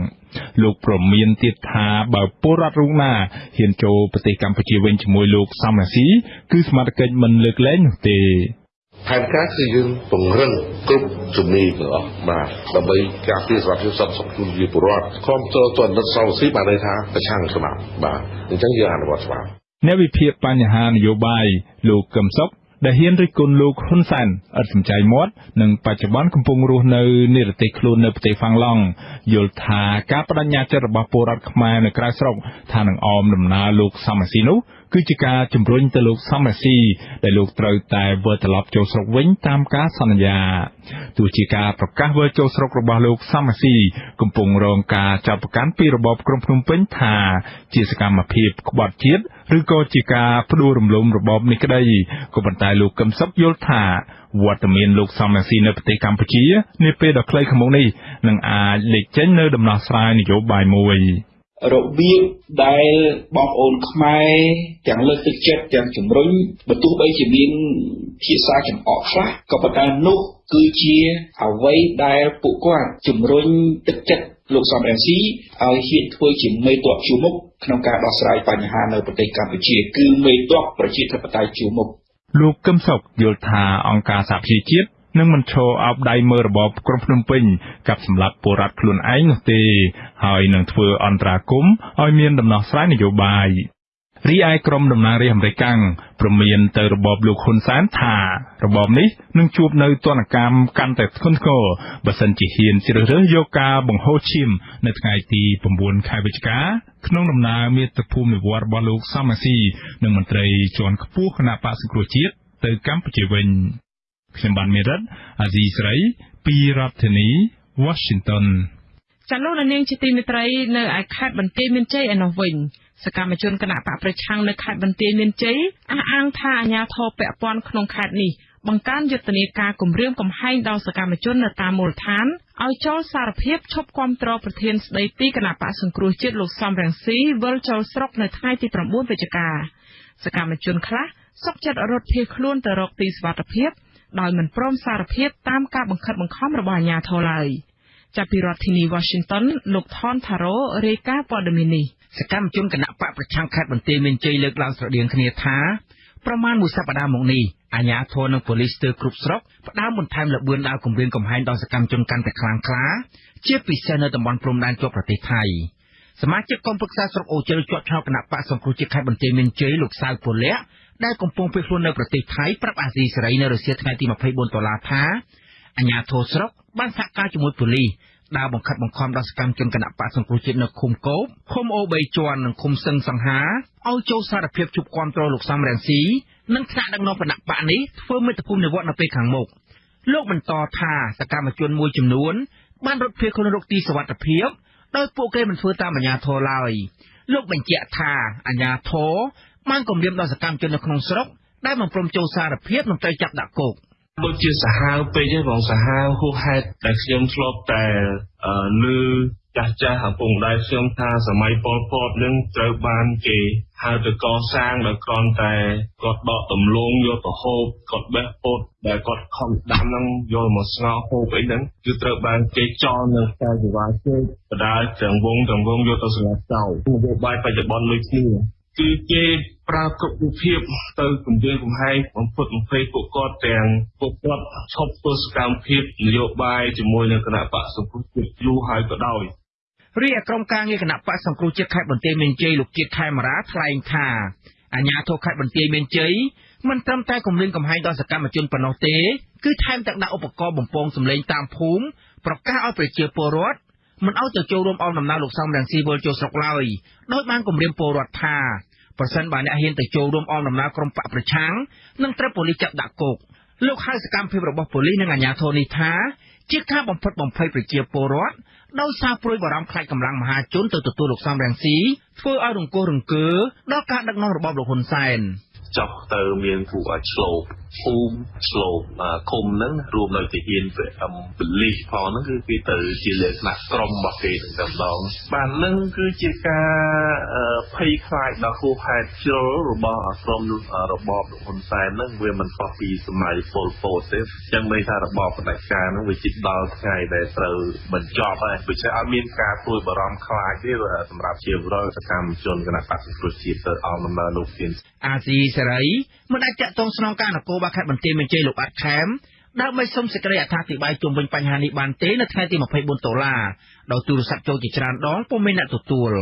លោកប្រមានទៀតថាបើពលរដ្ឋរូបណាហ៊ានចូលប្រទេសកម្ពុជាវិញជាមួយលោកសំរាស៊ីគឺសមត្ថកិច្ចមិនលើកលែងនោះទេ ផែនការគឺយើងពង្រឹងគ្រប់ជំនាញទាំងអស់បាទដើម្បីការពារសុខភាពសត្វសុខជូនជាពលរដ្ឋគ្រប់តទៅនិតសង្ស៊ីបានន័យថាប្រឆាំងច្បាប់បាទអញ្ចឹងយើងអនុវត្តច្បាប់អ្នកវិភាគបញ្ហានយោបាយលោកកឹមសុខដែលហ៊ានរិះគន់លោកហ៊ុនសែនឥតសំចៃមាត់និងបច្ចុប្បន្នកំពុងរស់នៅនិរទេសខ្លួននៅប្រទេសហ្វាំងឡង់យល់ថាការបដិញ្ញាចិត្តរបស់ពលរដ្ឋខ្មែរនៅក្រៅស្រុកថានឹងអមដំណើរលោកសំរាស៊ីនោះ គឺជាការជំរុញទៅលោកសំរាស៊ីដែលលោកត្រូវតែវិលត្រឡប់ចូលស្រុកវិញតាមការសន្យាទោះជាការប្រកាសវិលចូលស្រុករបស់លោកសំរាស៊ីកំពុងរងការចាប់ប្រកាន់ពីរបបក្រុងភ្នំពេញថាជាសកម្មភាពក្បត់ជាតិឬក៏ជាការផ្ដួលរំលំរបបនេះក្តីក៏ប៉ុន្តែលោកកឹមសុខយល់ថាវត្តមានលោកសំរាសីនៅប្រទេសកម្ពុជានាពេលដ៏ខ្លីខាងមុខនេះនឹងអាចលេចចេញនៅដំណោះស្រាយនយោបាយមួយ របៀបដែលបងប្អូនខ្មែរទាំងលើកទឹកចិត្តទាំងជំរុញបើទោះបីជាមានភាសាចំអកខ្លះក៏ប៉ុន្តែនោះគឺជាអ្វីដែលពួកគាត់ជំរុញទឹកចិត្តលោកសំរងស៊ីឲ្យហ៊ានធ្វើជាមេតបជួមុខក្នុងការដោះស្រាយបញ្ហានៅប្រទេសកម្ពុជា គឺមេតបប្រជាធិបតេយ្យជួមុខលោកកឹមសុខយល់ថាអង្គការសហប្រជាជាតិ នឹងមិនឈរអោបដៃមើលរបបក្រុងភ្នំពេញកັບសម្លាប់ពលរដ្ឋខ្លួនឯងនោះទេ ហើយនឹងធ្វើអន្តរាគមន៍ឲ្យមានដំណោះស្រាយនយោបាយរីឯក្រុមតំណាងរាស្ត្រអាមេរិកព្រមានទៅរបបលោកហ៊ុនសែនថារបបនេះនឹងជួបនៅទណ្ឌកម្មកាន់តែធ្ងន់ធ្ងរបើសិនជាហ៊ានជ្រើសរើសយកការបង្ហូរឈាមនៅថ្ងៃទី9ខែវិច្ឆិកាក្នុងដំណើរមាតុភូមិនិវត្តន៍របស់លោកសំរាស៊ីនិងមន្ត្រីជាន់ខ្ពស់គណៈបក្សសង្គ្រោះជាតិទៅកម្ពុជាវិញ ខ្ញុំបានមេរិតអាស៊ីស្រីពីរដ្ឋធានី Washington ចលនានាងជាទីមេត្រីនៅឯខេត្តបន្ទាយមានជ័យឯនោះវិញសកម្មជនគណៈបកប្រឆាំងនៅខេត្តបន្ទាយមានជ័យអះអាងថាអាជ្ញាធរពាក់ព័ន្ធក្នុងខេត្តនេះបង្កើនយុទ្ធនាការគម្រាមកំហែងដល់សកម្មជននៅតាមមូលដ្ឋានឲ្យចូលសារភាពឈប់គាំទ្រប្រធានស្ដីទីគណៈបកសង្គ្រោះជាតិលោកសំរងស៊ីវិលចូលស្រុកនៅថ្ងៃទី9វិច្ឆិកាសកម្មជនខ្លះសុកចិត្តរត់ភៀសខ្លួនទៅរកទីសុវត្ថិភាព ដោយមិនព្រមសារភាពតាមការបង្ខិតបង្ខំរបស់អាជ្ញាធរឡើយចាប់ពីរដ្ឋធានី Washington លោកថនថារ៉ូរាយការណ៍ព័ត៌មាននេះសកម្មជនគណៈបកប្រឆាំងខេត្តបន្ទាយមានជ័យលើកឡើងស្រដៀងគ្នាថាប្រមាណមួយសប្តាហ៍មកនេះអាជ្ញាធរនិងប៉ូលីសស្ទើរគ្រប់ស្រុកផ្ដើមបន្ថែមលបឿនដល់គម្រាមកំហែងដល់សកម្មជនកាន់តែខ្លាំងក្លា ជាពិសេសនៅតំបន់ព្រំដែនជាប់ប្រទេសថៃសមាជិកគណៈប្រឹក្សាស្រុកអូជ្រៅជាប់ឆ្នោតគណៈបកសង្គ្រោះជាតិខេត្តបន្ទាយមានជ័យលោកសៅពលៈ ដែលកំពុងភៀសខ្លួននៅប្រទេសថៃប្រាប់អាស៊ីសេរីនៅរសៀលថ្ងៃទី24ដុល្លារថាអាជ្ញាធរស្រុកបានសហការជាមួយប៉ូលីសដើរបង្ខិតបង្ខំដល់សកម្មជនគណៈបកសង្គ្រោះជាតិនៅឃុំកោបឃុំអូ3ជាន់និងឃុំសឹងសង្ហាឲ្យចូលសារភាពជួបគាំទ្រលោកសំរងស៊ីនិងថ្នាក់ដឹកនាំគណៈបកនេះធ្វើមេត្តាភូមិនិវត្តន៍នៅពេលខាងមុខលោកបន្តថាសកម្មជនមួយចំនួន បានរត់ភៀសខ្លួនរកទីសុវត្ថិភាពដោយពួកគេមិនធ្វើតាមអាជ្ញាធរឡើយលោកបញ្ជាក់ថាអាជ្ញាធរ បានគម្រាមដល់សកម្មជននៅក្នុងស្រុកដែលមិនព្រមចូលសារភាពនឹងត្រូវចាប់ដាក់គុកដូចជាសាហាវពេកទេបងសាហាវហួសហេតុដែលខ្ញុំធ្លាប់តែលឺចាស់ចាស់ឪពុកម្ដាយខ្ញុំថាសម័យប៉ុលពតនឹងត្រូវបានគេហៅទៅកសាងដោយគ្រាន់តែគាត់ដកដំឡូងយកទៅហូបគាត់បេះពោតដែលគាត់ខំដាំហ្នឹងយកមកស្ងោរហូបអីហ្នឹងគឺត្រូវបានគេចោលនៅខ្សែជីវ៉ាជើងបដាទាំងវងទាំងវងយកទៅសម្លាប់ចោលនយោបាយបច្ចុប្បន្នដូចគ្នា គឺគេប្រើគ្រប់រូបភាពទៅគម្រាមកំហែងបំផុតបំភ័យពួកគាត់ទាំងពួកគាត់ឈប់ធ្វើសកម្មភាពនយោបាយជាមួយនឹងគណៈបកសង្គ្រោះជាតិយូរហើយក៏ដោយរីឯក្រុមការងារគណៈបកសង្គ្រោះជាតិខេត្តបន្ទាយមានជ័យលោកជាតិខេមរាថ្លែងថាអាជ្ញាធរខេត្តបន្ទាយមានជ័យមិនត្រឹមតែគម្រាមកំហែងដល់សកម្មជនប៉ុណ្ណោះទេគឺថែមទាំងដាក់ឧបករណ៍បំពងសម្លេងតាមភូមិប្រកាសឲ្យប្រជាពលរដ្ឋ មិនឲ្យទៅចូលរួមអមដំណើរលោកសំរងស៊ីវិលចូលស្រុកឡើយដោយបានគម្រាមពលរដ្ឋថាប្រសិនបើអ្នកហ៊ានទៅចូលរួមអមដំណើរក្រុមបកប្រឆាំងនឹងត្រូវប៉ូលីសចាប់ដាក់គុកលោកហៅសកម្មភាពរបស់ប៉ូលីសនិងអាជ្ញាធរនេះថាជាការបំផិតបំភ័យប្រជាពលរដ្ឋដោយសារព្រួយបារម្ភខ្លាចកម្លាំងមហាជនទៅទទួលលោកសំរងស៊ីធ្វើឲ្យរង្គោះរង្គើដល់ការដឹកនាំរបបលោកហ៊ុនសែនចុះទៅមានពួកឆ្លូប ភូមិឆ្លូបឃុំហ្នឹងរួមនៅទាហានប៉ូលីសផងហ្នឹងគឺគេទៅជាលក្ខណៈក្រុមរបស់គេទាំងតែម្ដងបានហ្នឹងគឺជាការភ័យខ្លាចដល់ហួសហេតុជ្រុលរបស់ក្រុមរបបលោកហ៊ុនសែនហ្នឹងវាមិនខុសពីសម័យប៉ុលពតទេចឹងន័យថារបបផ្ដាច់ការហ្នឹងវាជិតដល់ថ្ងៃដែលត្រូវបញ្ចប់ហើយដូច្នេះអត់មានការព្រួយបារម្ភខ្លាចទេសម្រាប់ជាវរដ្ឋសកម្មជនគណៈបក្សប្រជាជាតិទៅអមដំណើរលោកទៀនអាស៊ីសេរីមិនអាចតាក់ទងស្នងការនគរបាលខេត្តបន្ទាយមានជ័យលោកអាត់ខេមដើម្បីសុំសេចក្តីអត្ថាធិប្បាយជុំវិញបញ្ហានេះបានទេនៅថ្ងៃទី24ដុល្លារដោយទូរស័ព្ទចូលជាច្រើនដងពុំមានអ្នកទទួល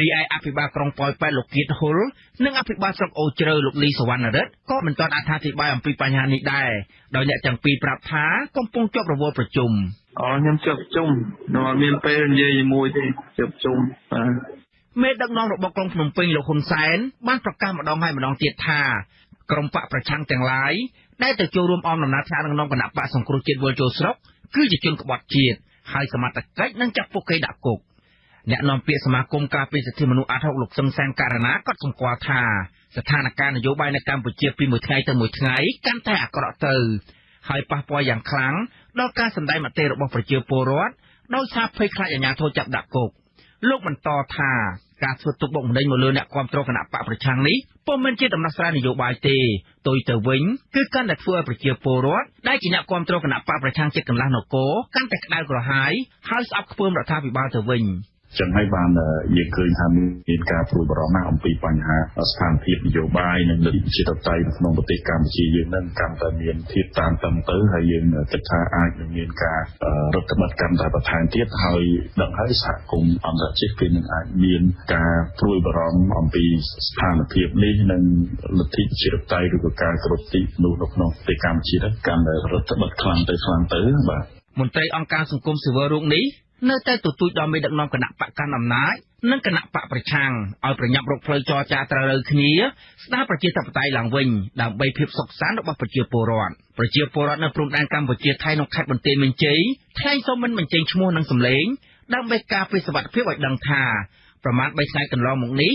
រីឯអភិបាលក្រុងប៉ោយប៉ែតលោកគៀតហ៊ុលនិងអភិបាលស្រុកអូជ្រៅលោកលីសវណ្ណរិទ្ធក៏មិនទាន់អត្ថាធិប្បាយអំពីបញ្ហានេះដែរដោយអ្នកទាំងពីរប្រាប់ថាកំពុងជាប់រវល់ប្រជុំអខ្ញុំជាប់ប្រជុំនៅអត់មានពេលនិយាយជាមួយទេជាប់ប្រជុំបាទមេដឹកនាំរបស់ក្រុងភ្នំពេញលោកហ៊ុនសែនបានប្រកាសម្ដងហើយម្ដងទៀតថា ក្រុមបកប្រឆាំងទាំងឡាយដែលទៅចូលរួមអមដំណើរថ្នាក់ក្នុងគណៈបកសង្គ្រោះជាតិវិលចូលស្រុកគឺជាជនក្បត់ជាតិហើយសមត្ថកិច្ចនឹងចាប់ពួកគេដាក់គុកអ្នកនាំពាក្យសមាគមការពារសិទ្ធិមនុស្សអាត់ហុកលោកសឹងសានករណាក៏សម្គាល់ថាស្ថានភាពនយោបាយនៅកម្ពុជាពីមួយថ្ងៃទៅមួយថ្ងៃកាន់តែអាក្រក់ទៅហើយប៉ះពាល់យ៉ាងខ្លាំងដល់ការសម្ដែងមតិរបស់ប្រជាពលរដ្ឋដោយសារភ័យខ្លាចអាជ្ញាធរចាប់ដាក់គុកលោកបន្តថា ការធ្វើទុកបុកម្នេញមកលើអ្នកគ្រប់គ្រងគណៈបកប្រឆាំងនេះពុំមែនជាដំណោះស្រាយនយោបាយទេទុយទៅវិញគឺកាន់តែធ្វើឲ្យប្រជាពលរដ្ឋដែលជាអ្នកគ្រប់គ្រងគណៈបកប្រឆាំងចិត្តកន្លះនគរកាន់តែក្តៅក្រហាយហើយស្អប់ខ្ពើមរដ្ឋាភិបាលទៅវិញ។ ចឹងហើយបានយើងឃើញថាមានការព្រួយបារម្ភណាស់អំពីបញ្ហាស្ថានភាពនយោបាយនិងលទ្ធិប្រជាធិបតេយ្យនៅក្នុងប្រទេសកម្ពុជាយើងនឹងកាន់តែមានភាពតានតឹងទៅហើយយើងគិតថាអាចនឹងមានការរដ្ឋបတ်កាន់តែបន្ថែមទៀតហើយដឹងហើយសហគមន៍អន្តរជាតិគឺនឹងអាចមានការព្រួយបារម្ភអំពីស្ថានភាពនេះនិងលទ្ធិប្រជាធិបតេយ្យឬក៏ការគ្រប់ទីនោះនៅក្នុងប្រទេសកម្ពុជាកាន់តែរដ្ឋបတ်ខ្លាំងទៅខ្លាំងទៅបាទមន្ត្រីអង្គការសង្គមស៊ីវិលរូបនេះ នៅតែទទូចដល់មេដឹកនាំគណៈបកកាន់អំណាចនិងគណៈបកប្រឆាំងឲ្យប្រញាប់រកផ្លូវចរចាត្រូវរើគ្នាស្ដារប្រជាធិបតេយ្យឡើងវិញដើម្បីភាពសុខសាន្តរបស់ប្រជាពលរដ្ឋប្រជាពលរដ្ឋនៅព្រំដែនកម្ពុជាថៃក្នុងខេត្តបន្ទាយមានជ័យថ្លែងសូមមិនបញ្ចេញឈ្មោះនិងសម្លេងដើម្បីការពារសុវត្ថិភាពឲ្យដឹងថាប្រមាណ3ថ្ងៃកន្លងមកនេះ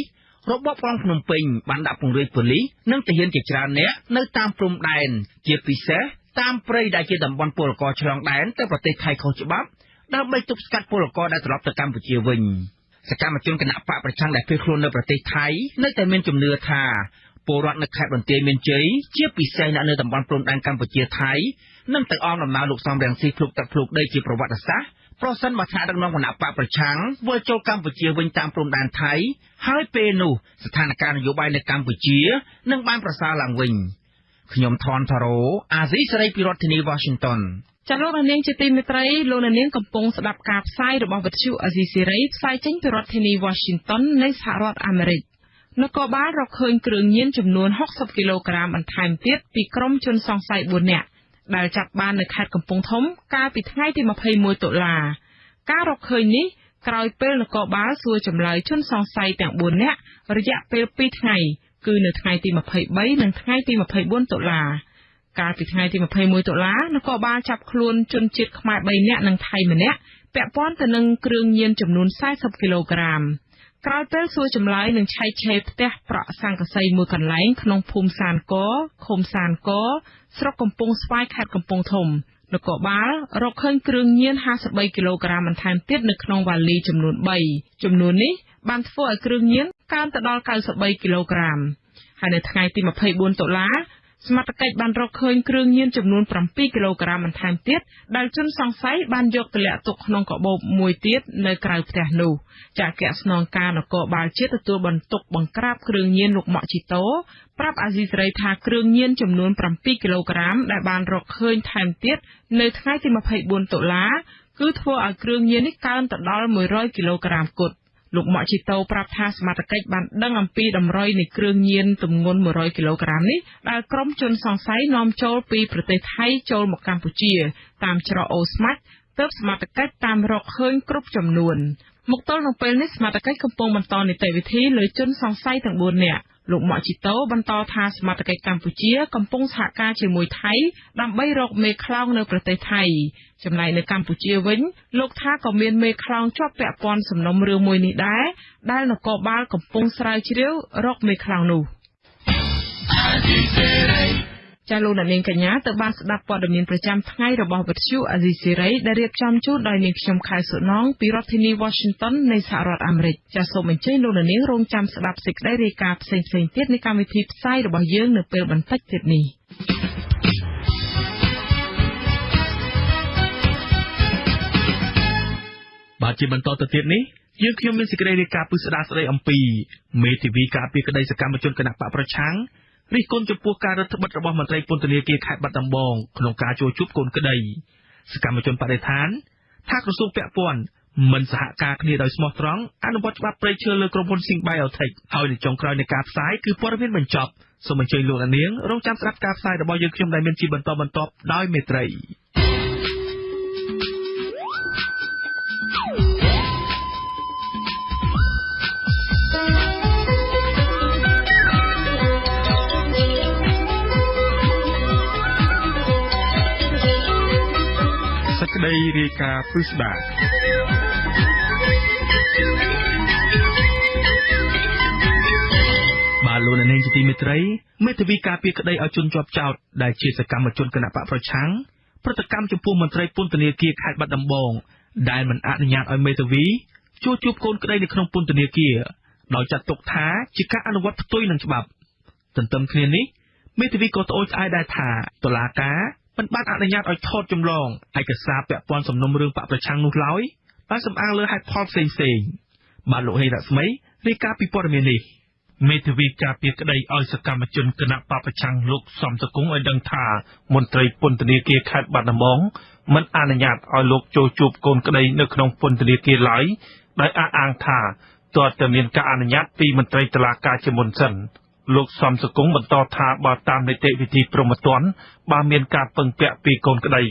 របបក្រុងភ្នំពេញបានដាក់ពង្រាយប៉ូលីសនិងទាហានជាច្រើនអ្នកនៅតាមព្រំដែនជាពិសេសតាមព្រៃដែលជាតំបន់ពលករឆ្លងដែនទៅប្រទេសថៃខុសច្បាប់ ដើម្បីទប់ស្កាត់ពលករដែលត្រឡប់ទៅកម្ពុជាវិញសកម្មជនគណៈបកប្រឆាំងដែលភៀសខ្លួននៅប្រទេសថៃនៅតែមានជំនឿថាពលរដ្ឋនៅខេត្តបន្ទាយមានជ័យជាពិសេសអ្នកនៅតំបន់ព្រំដែនកម្ពុជាថៃនឹងទៅអមដំណើរលោកសំរងស៊ីភ្លុកទឹកភ្លុកដីជាប្រវត្តិសាស្ត្រប្រសិនបើថ្នាក់ដឹកនាំគណៈបកប្រឆាំងវិលចូលកម្ពុជាវិញតាមព្រំដែនថៃហើយពេលនោះស្ថានភាពនយោបាយនៅកម្ពុជានឹងបានប្រសើរឡើងវិញ ខ្ញុំថនថារ៉ូអាស៊ីសេរីពីរដ្ឋធានី Washington ចាលោកនាងជាទីមេត្រីលោកនាងកំពុងស្ដាប់ការផ្សាយរបស់វិទ្យុអាស៊ីសេរីផ្សាយចេញពីរដ្ឋធានី Washington នៃសហរដ្ឋអាមេរិកនគរបាលរកឃើញគ្រឿងញៀនចំនួន60គីឡូក្រាមបន្ថែមទៀតពីក្រុមជនសង្ស័យ4នាក់ដែលចាប់បាននៅខេត្តកំពង់ធំ កាលពីថ្ងៃទី21តុលាការរកឃើញនេះក្រោយពេលនគរបាលសួរចម្លើយជនសង្ស័យទាំង4នាក់រយៈពេល2ថ្ងៃ គឺនៅថ្ងៃទី23និងថ្ងៃទី24តុលាកាលពីថ្ងៃទី21តុលានគរបាលចាប់ខ្លួនជនជាតិខ្មែរ3នាក់និងថៃម្នាក់ពាក់ព័ន្ធទៅនឹងគ្រឿងញៀនចំនួន40គីឡូក្រាមក្រោយពេលសួរចម្លើយនឹងឆែកឆេរផ្ទះប្រក់សង្កសីមួយកន្លែងក្នុងភូមិសានកឃុំសានកស្រុកកំពង់ស្វាយខេត្តកំពង់ធំនគរបាលរកឃើញគ្រឿងញៀន53គីឡូក្រាមបន្ថែមទៀតនៅក្នុងវ៉ាលីចំនួន3ចំនួននេះ បានធ្វើឲ្យគ្រឿងញៀនកើនទៅដល់93គីឡូក្រាមហើយនៅថ្ងៃទី24តុលាសមត្ថកិច្ចបានរកឃើញគ្រឿងញៀនចំនួន7គីឡូក្រាមបន្ថែមទៀតដែលជនសង្ស័យបានយកទៅលាក់ទុកក្នុងកាបូបមួយទៀតនៅក្រៅផ្ទះនោះចាក់ស្នងការនគរបាលជាតិទទួលបន្ទុកបង្ក្រាបគ្រឿងញៀនលោកម៉ាក់ជីតូប្រាប់អាស៊ីសេរីថាគ្រឿងញៀនចំនួន7គីឡូក្រាមដែលបានរកឃើញថែមទៀតនៅថ្ងៃទី24តុលាគឺធ្វើឲ្យគ្រឿងញៀននេះកើនទៅដល់100គីឡូក្រាមគត់ លោកម៉ាក់ជីតូប្រាប់ថាសមត្ថកិច្ចបានដឹងអំពីតម្រុយនៃគ្រឿងញៀនទម្ងន់100គីឡូក្រាមនេះដែលក្រុមជនសង្ស័យនាំចូលពីប្រទេសថៃចូលមកកម្ពុជា តាមច្រកអូស្មាច់ទើបសមត្ថកិច្ចតាមរកឃើញគ្រប់ចំនួនមកទល់នឹងពេលនេះសមត្ថកិច្ចកំពុងបន្តនីតិវិធីលើជនសង្ស័យទាំង4នាក់ លោកម៉ាក់ជីតូបន្តថាសមត្ថកិច្ចកម្ពុជាកំពុងសហការជាមួយថៃដើម្បីរកមេខ្លោងនៅប្រទេសថៃចំណែកនៅកម្ពុជាវិញលោកថាក៏មានមេខ្លោងជាប់ពាក់ព័ន្ធសំណុំរឿងមួយនេះដែរដែលនគរបាលកំពុងស្រាវជ្រាវរកមេខ្លោងនោះ ចាលោកនាងកញ្ញាទៅបានស្ដាប់ព័ត៌មានប្រចាំថ្ងៃរបស់វិទ្យុអាស៊ីសេរីដែលរៀបចំជូនដោយនាងខ្ញុំខែសុណងពីរដ្ឋធានី Washington នៃសហរដ្ឋអាមេរិកចាសូមអញ្ជើញលោកនាងរងចាំស្ដាប់សេចក្តីរាយការណ៍ផ្សេងៗទៀតនៃកម្មវិធីផ្សាយរបស់យើងនៅពេលបន្តិចទៀតនេះបាទជាបន្តទៅទៀតនេះយើងខ្ញុំមានសេចក្តីរាយការណ៍ពិស្ដារស្ដីអំពីមេធាវីការពារក្តីសកម្មជនគណៈបកប្រឆាំង រិះគន់ចំពោះការរដ្ឋបិទរបស់មន្ត្រីពន្ធនាគារខេត្តបាត់ដំបងក្នុងការជួបជុំកូនក្តីសកម្មជនបដិឋានថាក្រសួងពាក់ព័ន្ធមិនសហការគ្នាដោយស្មោះត្រង់អនុវត្តច្បាប់ព្រៃឈើលើក្រុមហ៊ុន Sing Biotech ហើយនៅចុងក្រោយនៃការផ្សាយគឺព័ត៌មានបញ្ចប់សូមអញ្ជើញលោកនាងរងចាំស្ដាប់ការផ្សាយរបស់យើងខ្ញុំដែលមានជាបន្តបន្ទាប់ដោយមេត្រី ដីរាយការណ៍ពិស្ដាបាទលោកនាងជាទីមេត្រីមេធាវីការពារក្តីឲ្យជនជាប់ចោតដែលជាសកម្មជនគណបកប្រឆាំងប្រតិកម្មចំពោះមន្ត្រីពន្ធនាគារខេត្តបាត់ដំបងដែលមិនអនុញ្ញាតឲ្យមេធាវីជួបជួបកូនក្តីនៅក្នុងពន្ធនាគារដោយចាត់ទុកថាជាការអនុវត្តផ្ទុយនឹងច្បាប់ ទន្ទឹមគ្នានេះមេធាវីក៏ត្អូញត្អែរដែរថាតុលាការ មិនបានអនុញ្ញាតឲ្យថតចម្លងឯកសារពាក់ព័ន្ធសំណុំរឿងបកប្រឆាំងនោះឡើយបានសំអាងលើហេតុផលផ្សេងៗបាទលោកហេរ៉ាស្មីរាយការណ៍ពីព័ត៌មាននេះមេធាវីការពារក្តីឲ្យសកម្មជនគណៈបពប្រឆាំងលោកសំសកុងឲ្យដឹងថាមន្ត្រីពន្ធនាគារខេត្តបាត់ដំបងមិនអនុញ្ញាតឲ្យលោកចូលជួបកូនក្តីនៅក្នុងពន្ធនាគារឡើយដោយអះអាងថាទាល់តែមានការអនុញ្ញាតពីមន្ត្រីតុលាការជាមុនសិន លោកសំសកុងបន្តថាបើតាមនីតិវិធីព្រហ្មទណ្ឌបើមានការពឹងពាក់ពីកូនក្តី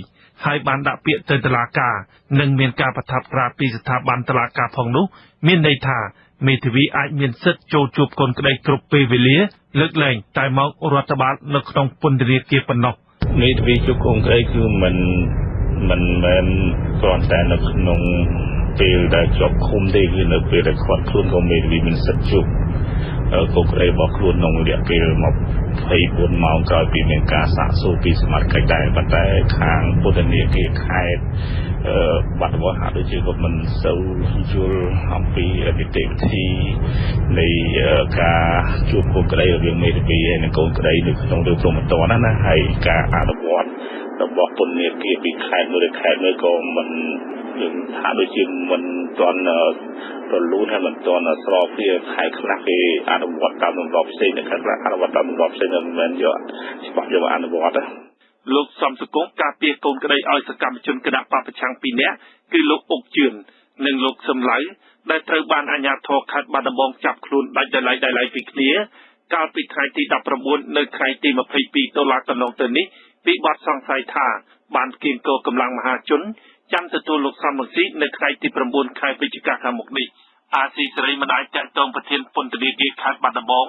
ហើយបានដាក់ពាក្យទៅតុលាការនិងមានការប្រថាប់ត្រាពីស្ថាប័នតុលាការផងនោះ មានន័យថាមេធាវីអាចមានសិទ្ធិចូលជួបកូនក្តីគ្រប់ពេលវេលា លើកលែងតែមករដ្ឋបាលនៅក្នុងពន្ធនាគារប៉ុណ្ណោះមេធាវីជួបកូនក្តីគឺមិនមិនមែនគ្រាន់តែនៅក្នុងពេលដែលជាប់ឃុំទេគឺនៅពេលដែលខាត់ខ្លួនក៏មេធាវីមានសិទ្ធិជួប កូនក្តីរបស់ខ្លួនក្នុងរយៈពេល24ម៉ោងក្រោយពីមានការសាកសួរពីសមាជិកដែរប៉ុន្តែខាងពុទ្ធនីគារខេត្តបាត់ដំបងហាក់ដូចជាក៏មិនសូវយល់អំពីនីតិវិធីនៃការជួបកូនក្តីរវាងមេធាវីនិងកូនក្តីនៅក្នុងរឿងព្រមត្តណាណាហើយការអនុវត្តរបស់ពន្ធនាគារពីខេត្តមួយទៅខេត្តមួយក៏មិន យើងថាដូចជាមិនទាន់រលូនហើយមិនទាន់ស្របគ្នាខែខ្លះគេអនុវត្តតាមទម្លាប់ផ្សេងខែខ្លះអនុវត្តតាមទម្លាប់ផ្សេងមិនមែនយកច្បាប់យកមកអនុវត្តទេលោកសំសកុងការពារកូនក្តីឲ្យសកម្មជនគណៈបពប្រឆាំងពីរនាក់គឺលោកអុកជឿននិងលោកសំឡៅដែលត្រូវបានអាជ្ញាធរខេត្តបាត់ដំបងចាប់ខ្លួនដាច់ដោយឡែកដោយឡែកពីគ្នាកាលពីថ្ងៃទី19នៅថ្ងៃទី22តុលាកន្លងទៅនេះពីបទសង្ស័យថាបានគៀងគរកម្លាំងមហាជន ចាំទទួលលោកសំរងស៊ីនៅថ្ងៃទី9ខែវិច្ឆិកាខាងមុខនេះអាស៊ីសេរីមិនអាចតាក់ទងប្រធានពន្ធនាគារខេត្តបាត់ដំបង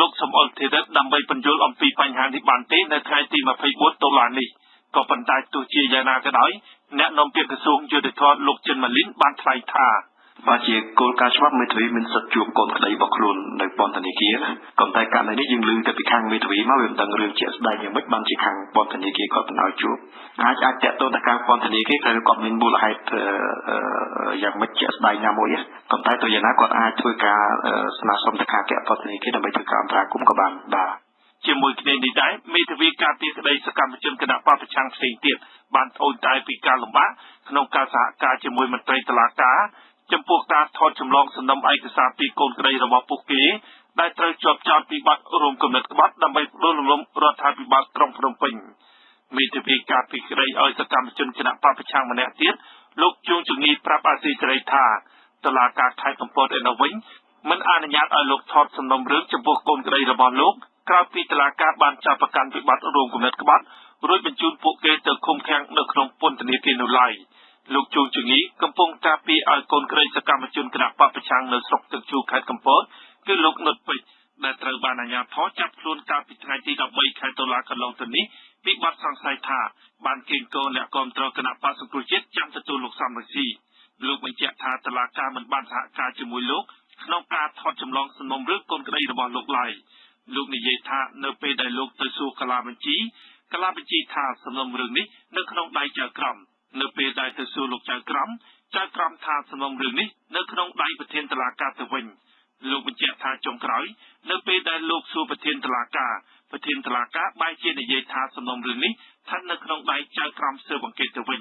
លោកសំអល់ធីរិតដើម្បីបញ្យល់អំពីបញ្ហានេះបានទេនៅថ្ងៃទី24តុលានេះក៏ប៉ុន្តែទោះជាយ៉ាងណាក៏ដោយអ្នកនាំពាក្យក្រសួងយុតិធម៌លោកចិនម៉ាលីនបានថ្លែងថា បើជាគោលការណ៍ច្បាប់មេធាវីមានសិទ្ធិជួបកូនក្តីរបស់ខ្លួននៅពន្ធនាគារក៏តែករណីនេះយើងឮតែពីខាងមេធាវីមកវាមិនដឹងរឿងជាក់ស្ដែងយ៉ាងម៉េចបានជាខាងពន្ធនាគារគាត់មិនឲ្យជួបអាចអាចតកតទៅខាងពន្ធនាគារគឺគាត់មានមូលហេតុយ៉ាងម៉េចជាក់ស្ដែងណាមួយក៏តែទៅយ៉ាងណាគាត់អាចធ្វើការស្នើសុំទៅខាងពន្ធនាគារដើម្បីធ្វើការអន្តរាគមន៍ក៏បានដែរជាមួយគ្នានេះដែរមេធាវីការពារក្តីសកម្មជនគណៈបព្វប្រឆាំងផ្សេងទៀតបានត្អូញត្អែរពីការលំបាកក្នុងការសហការជាមួយមន្ត្រីតុលាការ ចំពោះការថតចម្លងសំណុំឯកសារពីកូនក្តីរបស់ពួកគេដែលត្រូវជាប់ចោទពីបទរួមគំនិតក្បត់ដើម្បីផ្ដួលរំលំរដ្ឋាភិបាលក្រុងភ្នំពេញមេធាវីការពីក្តីឲ្យសកម្មជនគណៈបព្វប្រឆាំងម្នាក់ទៀតលោកជួងជងីប្រាប់អាស៊ីសេរីថាតឡាការខេត្តកំពតឯនោះវិញមិនអនុញ្ញាតឲ្យលោកថតសំណុំរឿងចំពោះកូនក្តីរបស់លោកក្រោយពីតឡាការបានចាប់ប្រកាន់វិបត្តិរួមគំនិតក្បត់រួចបញ្ជូនពួកគេទៅឃុំឃាំងនៅក្នុងពន្ធនាគារនោះឡើយ។ លោកជួងជងីកំពុងការពារឲ្យកូនក្រីសកម្មជនគណៈបពប្រឆាំងនៅស្រុកទឹកជួខេត្តកំពតគឺលោកនុតពេជ្រដែលត្រូវបានអាជ្ញាធរចាប់ខ្លួនកាលពីថ្ងៃទី13ខែតុលាកន្លងទៅនេះពីបទសង្ស័យថាបានកេងកូនអ្នកគ្រប់គ្រងគណៈបក្សសង្គ្រោះជាតិចាំទទួលលោកសំរងស៊ីលោកបញ្ជាក់ថាតុលាការមិនបានសហការជាមួយលោកក្នុងការថតចម្លងសំណុំរឿងកូនក្តីរបស់លោកឡើយលោកនិយាយថានៅពេលដែលលោកទៅសួរកាឡាបញ្ជីកាឡាបញ្ជីថាសំណុំរឿងនេះនៅក្នុងដៃចៅក្រម នៅពេលដែលទៅសួរលោកចៅក្រមចៅក្រមថាសំណុំរឿងនេះនៅក្នុងដៃប្រធានតុលាការទៅវិញលោកបញ្ជាក់ថាចុងក្រោយនៅពេលដែលលោកសួរប្រធានតុលាការប្រធានតុលាការបែរជានិយាយថាសំណុំរឿងនេះស្ថិតនៅក្នុងដៃចៅក្រមស៊ើបអង្កេតទៅវិញ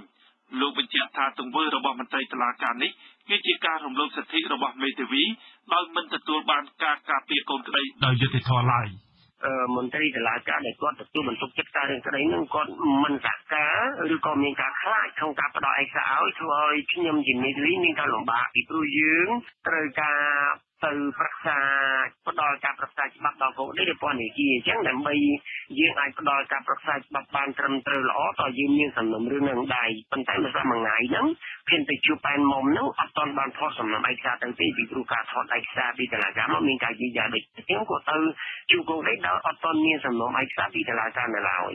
លោកបញ្ជាក់ថាទង្វើរបស់មន្ត្រីតុលាការនេះគឺជាការរំលោភសិទ្ធិរបស់មេធាវីដោយមិនទទួលបានការការពារកូនក្តីដោយយុត្តិធម៌ឡើយ។ មន្ត្រីតុលាការដែលគាត់ទទួលបន្ទុកចិត្តការរឿងក្តីនឹងគាត់មិនសហការឬក៏មានការខ្លាចក្នុងការផ្ដល់ឯកសារឲ្យធ្វើឲ្យខ្ញុំជាមេធាវីមានការលំបាកពីព្រោះយើងត្រូវការ ទៅប្រឹក្សាផ្ដល់ការប្រឹក្សាច្បាប់ដល់កូននេះពន្ធនាគារអញ្ចឹងដើម្បីយើងអាចផ្ដល់ការប្រឹក្សាច្បាប់បានត្រឹមត្រូវល្អតើយើងមានសំណុំរឿងនឹងដែរប៉ុន្តែមួយថ្ងៃហ្នឹងភានទៅជួបប៉ែនមុំហ្នឹងអត់ទាន់បានថតសំណុំឯកសារទៅទេពីព្រោះការថតឯកសារពីតុលាការមកមានការយឺតយ៉ាវដូចខ្ញុំក៏ទៅជួបកូនដែរដល់អត់ទាន់មានសំណុំឯកសារពីតុលាការនៅឡើយ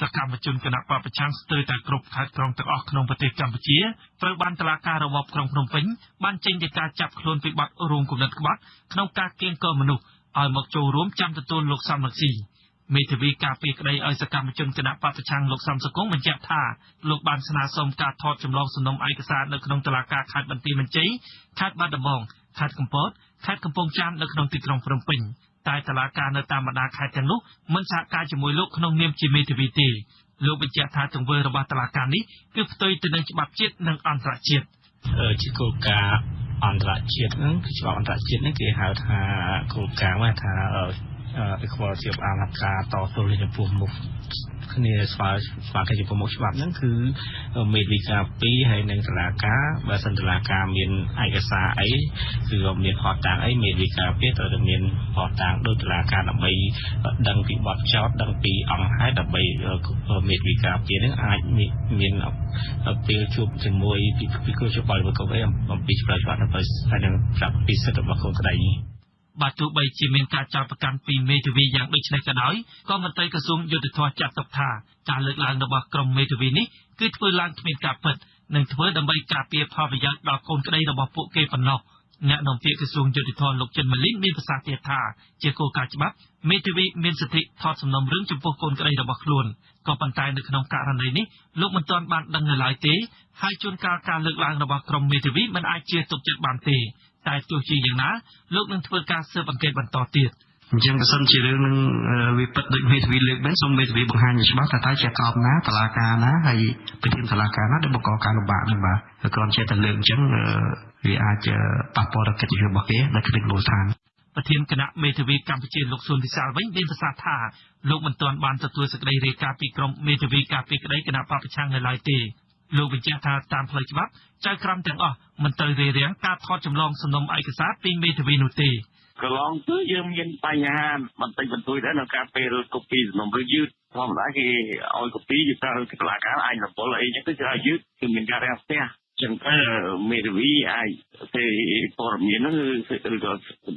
សកម្មជនគណៈបពប្រឆាំងស្ទើរតែគ្រប់ខេត្តក្រុងទាំងអស់ក្នុងប្រទេសកម្ពុជាត្រូវបានតុលាការរបបក្រុងភ្នំពេញបានចេញដីកាចាប់ខ្លួនពីបទរួមគំនិតក្បត់ក្នុងការកៀងគរមនុស្សឲ្យមកចូលរួមចាំទទួលលោកសំរងស៊ីមេធាវីការពីក្តីឲ្យសកម្មជនគណៈបពប្រឆាំងលោកសំសកុងបញ្ជាក់ថាលោកបានស្នើសុំការថតចម្លងសំណុំឯកសារនៅក្នុងតុលាការខេត្តបន្ទាយមានជ័យខេត្តបាត់ដំបងខេត្តកំពតខេត្តកំពង់ចាមនៅក្នុងទីក្រុងភ្នំពេញ តែតឡាការនៅតាមបណ្ដាខេត្តទាំងនោះមិនសហការជាមួយលោកក្នុងនាមជាមេធាវីទេលោកបញ្ជាក់ថាទង្វើរបស់តឡាការនេះគឺផ្ទុយទៅនឹងច្បាប់ជាតិនិងអន្តរជាតិជាគោលការណ៍អន្តរជាតិហ្នឹងគឺច្បាប់អន្តរជាតិនេះគេហៅថាគោលការណ៍ថា equality of អាហាការតទល់ចំពោះមុខ គ្នាស្វាស្វាគ្នាចំពោះមុខច្បាប់ហ្នឹងគឺមេឌីកា2ហើយនិងតឡាការបើសិនតឡាការមានឯកសារអីគឺមានផតតាំងអីមេឌីកា2ត្រូវតែមានផតតាំងដូចតឡាការដើម្បីដឹងពីបទចោតដឹងពីអង្គហេតុដើម្បីមេឌីកា2ហ្នឹងអាចមានពេលជួបជាមួយពីគ្រូច្បាប់របស់កូនអីអំពីច្បាប់ច្បាប់ដើម្បីហើយនឹងប្រាប់ពីសិទ្ធិរបស់កូនក្តី បើទោះបីជាមានការចោទប្រកាន់ពីមេធាវីយ៉ាងដូចនេះក៏ដោយក៏មន្ត្រីក្រសួងយុទ្ធភ័ពចាត់ទុកថាការលើកឡើងរបស់ក្រុមមេធាវីនេះគឺធ្វើឡើងគ្មានការពិតនិងធ្វើដើម្បីការពារផលប្រយោជន៍ដល់កូនក្តីរបស់ពួកគេប៉ុណ្ណោះអ្នកនាំពាក្យក្រសួងយុតិធម៌លោកចិនម៉ាលីនមានប្រសាសន៍ទៀតថាជាគោលការណ៍ច្បាប់មេធាវីមានសិទ្ធិថតសំណុំរឿងចំពោះកូនក្តីរបស់ខ្លួនក៏ប៉ុន្តែនៅក្នុងករណីនេះលោកមិនទាន់បានដឹងនៅឡើយទេហើយជួនកាលការលើកឡើងរបស់ក្រុមមេធាវីមិនអាចជឿទុកចិត្តបានទេ តែទោះជាយ៉ាងណាលោកនឹងធ្វើការស៊ើបអង្កេតបន្តទៀតអញ្ចឹងបើសិនជារឿងនឹងវាពិតដូចមេធាវីលើកមែនសូមមេធាវីបង្ហាញច្បាស់ថាតើជាក្រមណាតឡាការណាហើយប្រធានតឡាការណាដែលបង្កការលំបាកនឹងបាទគ្រាន់ជាតែលើកអញ្ចឹងវាអាចប៉ះពាល់ដល់កិត្តិយសរបស់គេនៅក្នុងមូលដ្ឋានប្រធានគណៈមេធាវីកម្ពុជាលោកស៊ុនវិសាលវិញមានប្រសាសន៍ថាលោកមិនទាន់បានទទួលសេចក្តីរាយការណ៍ពីក្រុមមេធាវីការពីក្តីគណៈបព្វប្រឆាំងនៅឡើយទេ លោកបញ្ជាក់ថាតាមផ្លូវច្បាប់ចៅក្រមទាំងអស់មិនត្រូវរារាំងការថតចម្លងសំណុំឯកសារពីមេធាវីនោះទេកន្លងទៅយើងមានបញ្ហាបន្តិចបន្តួចដែរនៅការពេលកូពីសំណុំរឿងយឺតធម្មតាគេឲ្យកូពីទៅទៅតុលាការអាចរំពលអីចឹងទៅច្រើនយឺតគឺមានការរាំងស្ទះចឹងទៅមេធាវីអាចទេព័ត៌មានហ្នឹងគឺឬក៏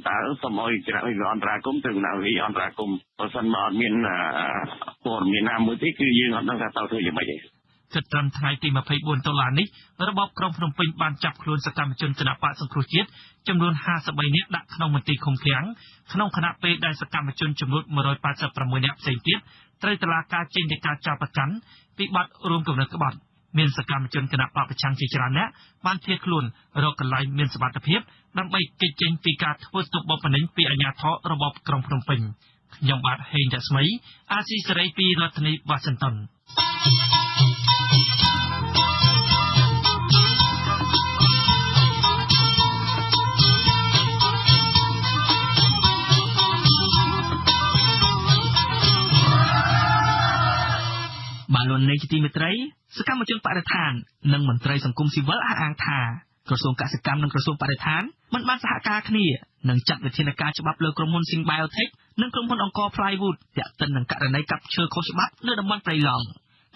តើសូមឲ្យគណៈវិអន្តរាគមទៅគណៈវិអន្តរាគមបើសិនមកអត់មានព័ត៌មានណាមួយទេគឺយើងអត់ដឹងថាតើធ្វើយ៉ាងម៉េចទេ គិតត្រឹមថ្ងៃទី24ដុល្លារនេះរបបក្រុងភ្នំពេញបានចាប់ខ្លួនសកម្មជនគណបកសង្គ្រោះជាតិចំនួន53នាក់ដាក់ក្នុងមន្ទីរឃុំឃាំងក្នុងគណៈពេលដែលសកម្មជនចំនួន186នាក់ផ្សេងទៀតត្រូវតុលាការចេញដីកាចាប់ប្រកាន់ពីបទរួមគំនិតក្បត់មានសកម្មជនគណៈបកប្រឆាំងជាច្រើនអ្នកបានភៀសខ្លួនរកកន្លែងមានសុវត្ថិភាពដើម្បីគេចចេញពីការធ្វើទុកបុកម្នេញពីអាជ្ញាធររបបក្រុងភ្នំពេញខ្ញុំបាទហេងរស្មីអាស៊ីសេរីពីរដ្ឋធានីវ៉ាស៊ីនតោន បានលន់នៃជាទីមេត្រីសកម្មជនបរិស្ថាននិងមន្ត្រីសង្គមស៊ីវិលអះអាងថាក្រសួងកសិកម្មនិងក្រសួងបរិស្ថានមិនបានសហការគ្នានឹងចាត់វិធានការច្បាប់លើក្រុមហ៊ុន Sing Biotech និងក្រុមហ៊ុនអង្គរ Plywood ទាក់ទិននឹងករណីកាប់ឈើខុសច្បាប់នៅតំបន់ព្រៃឡង់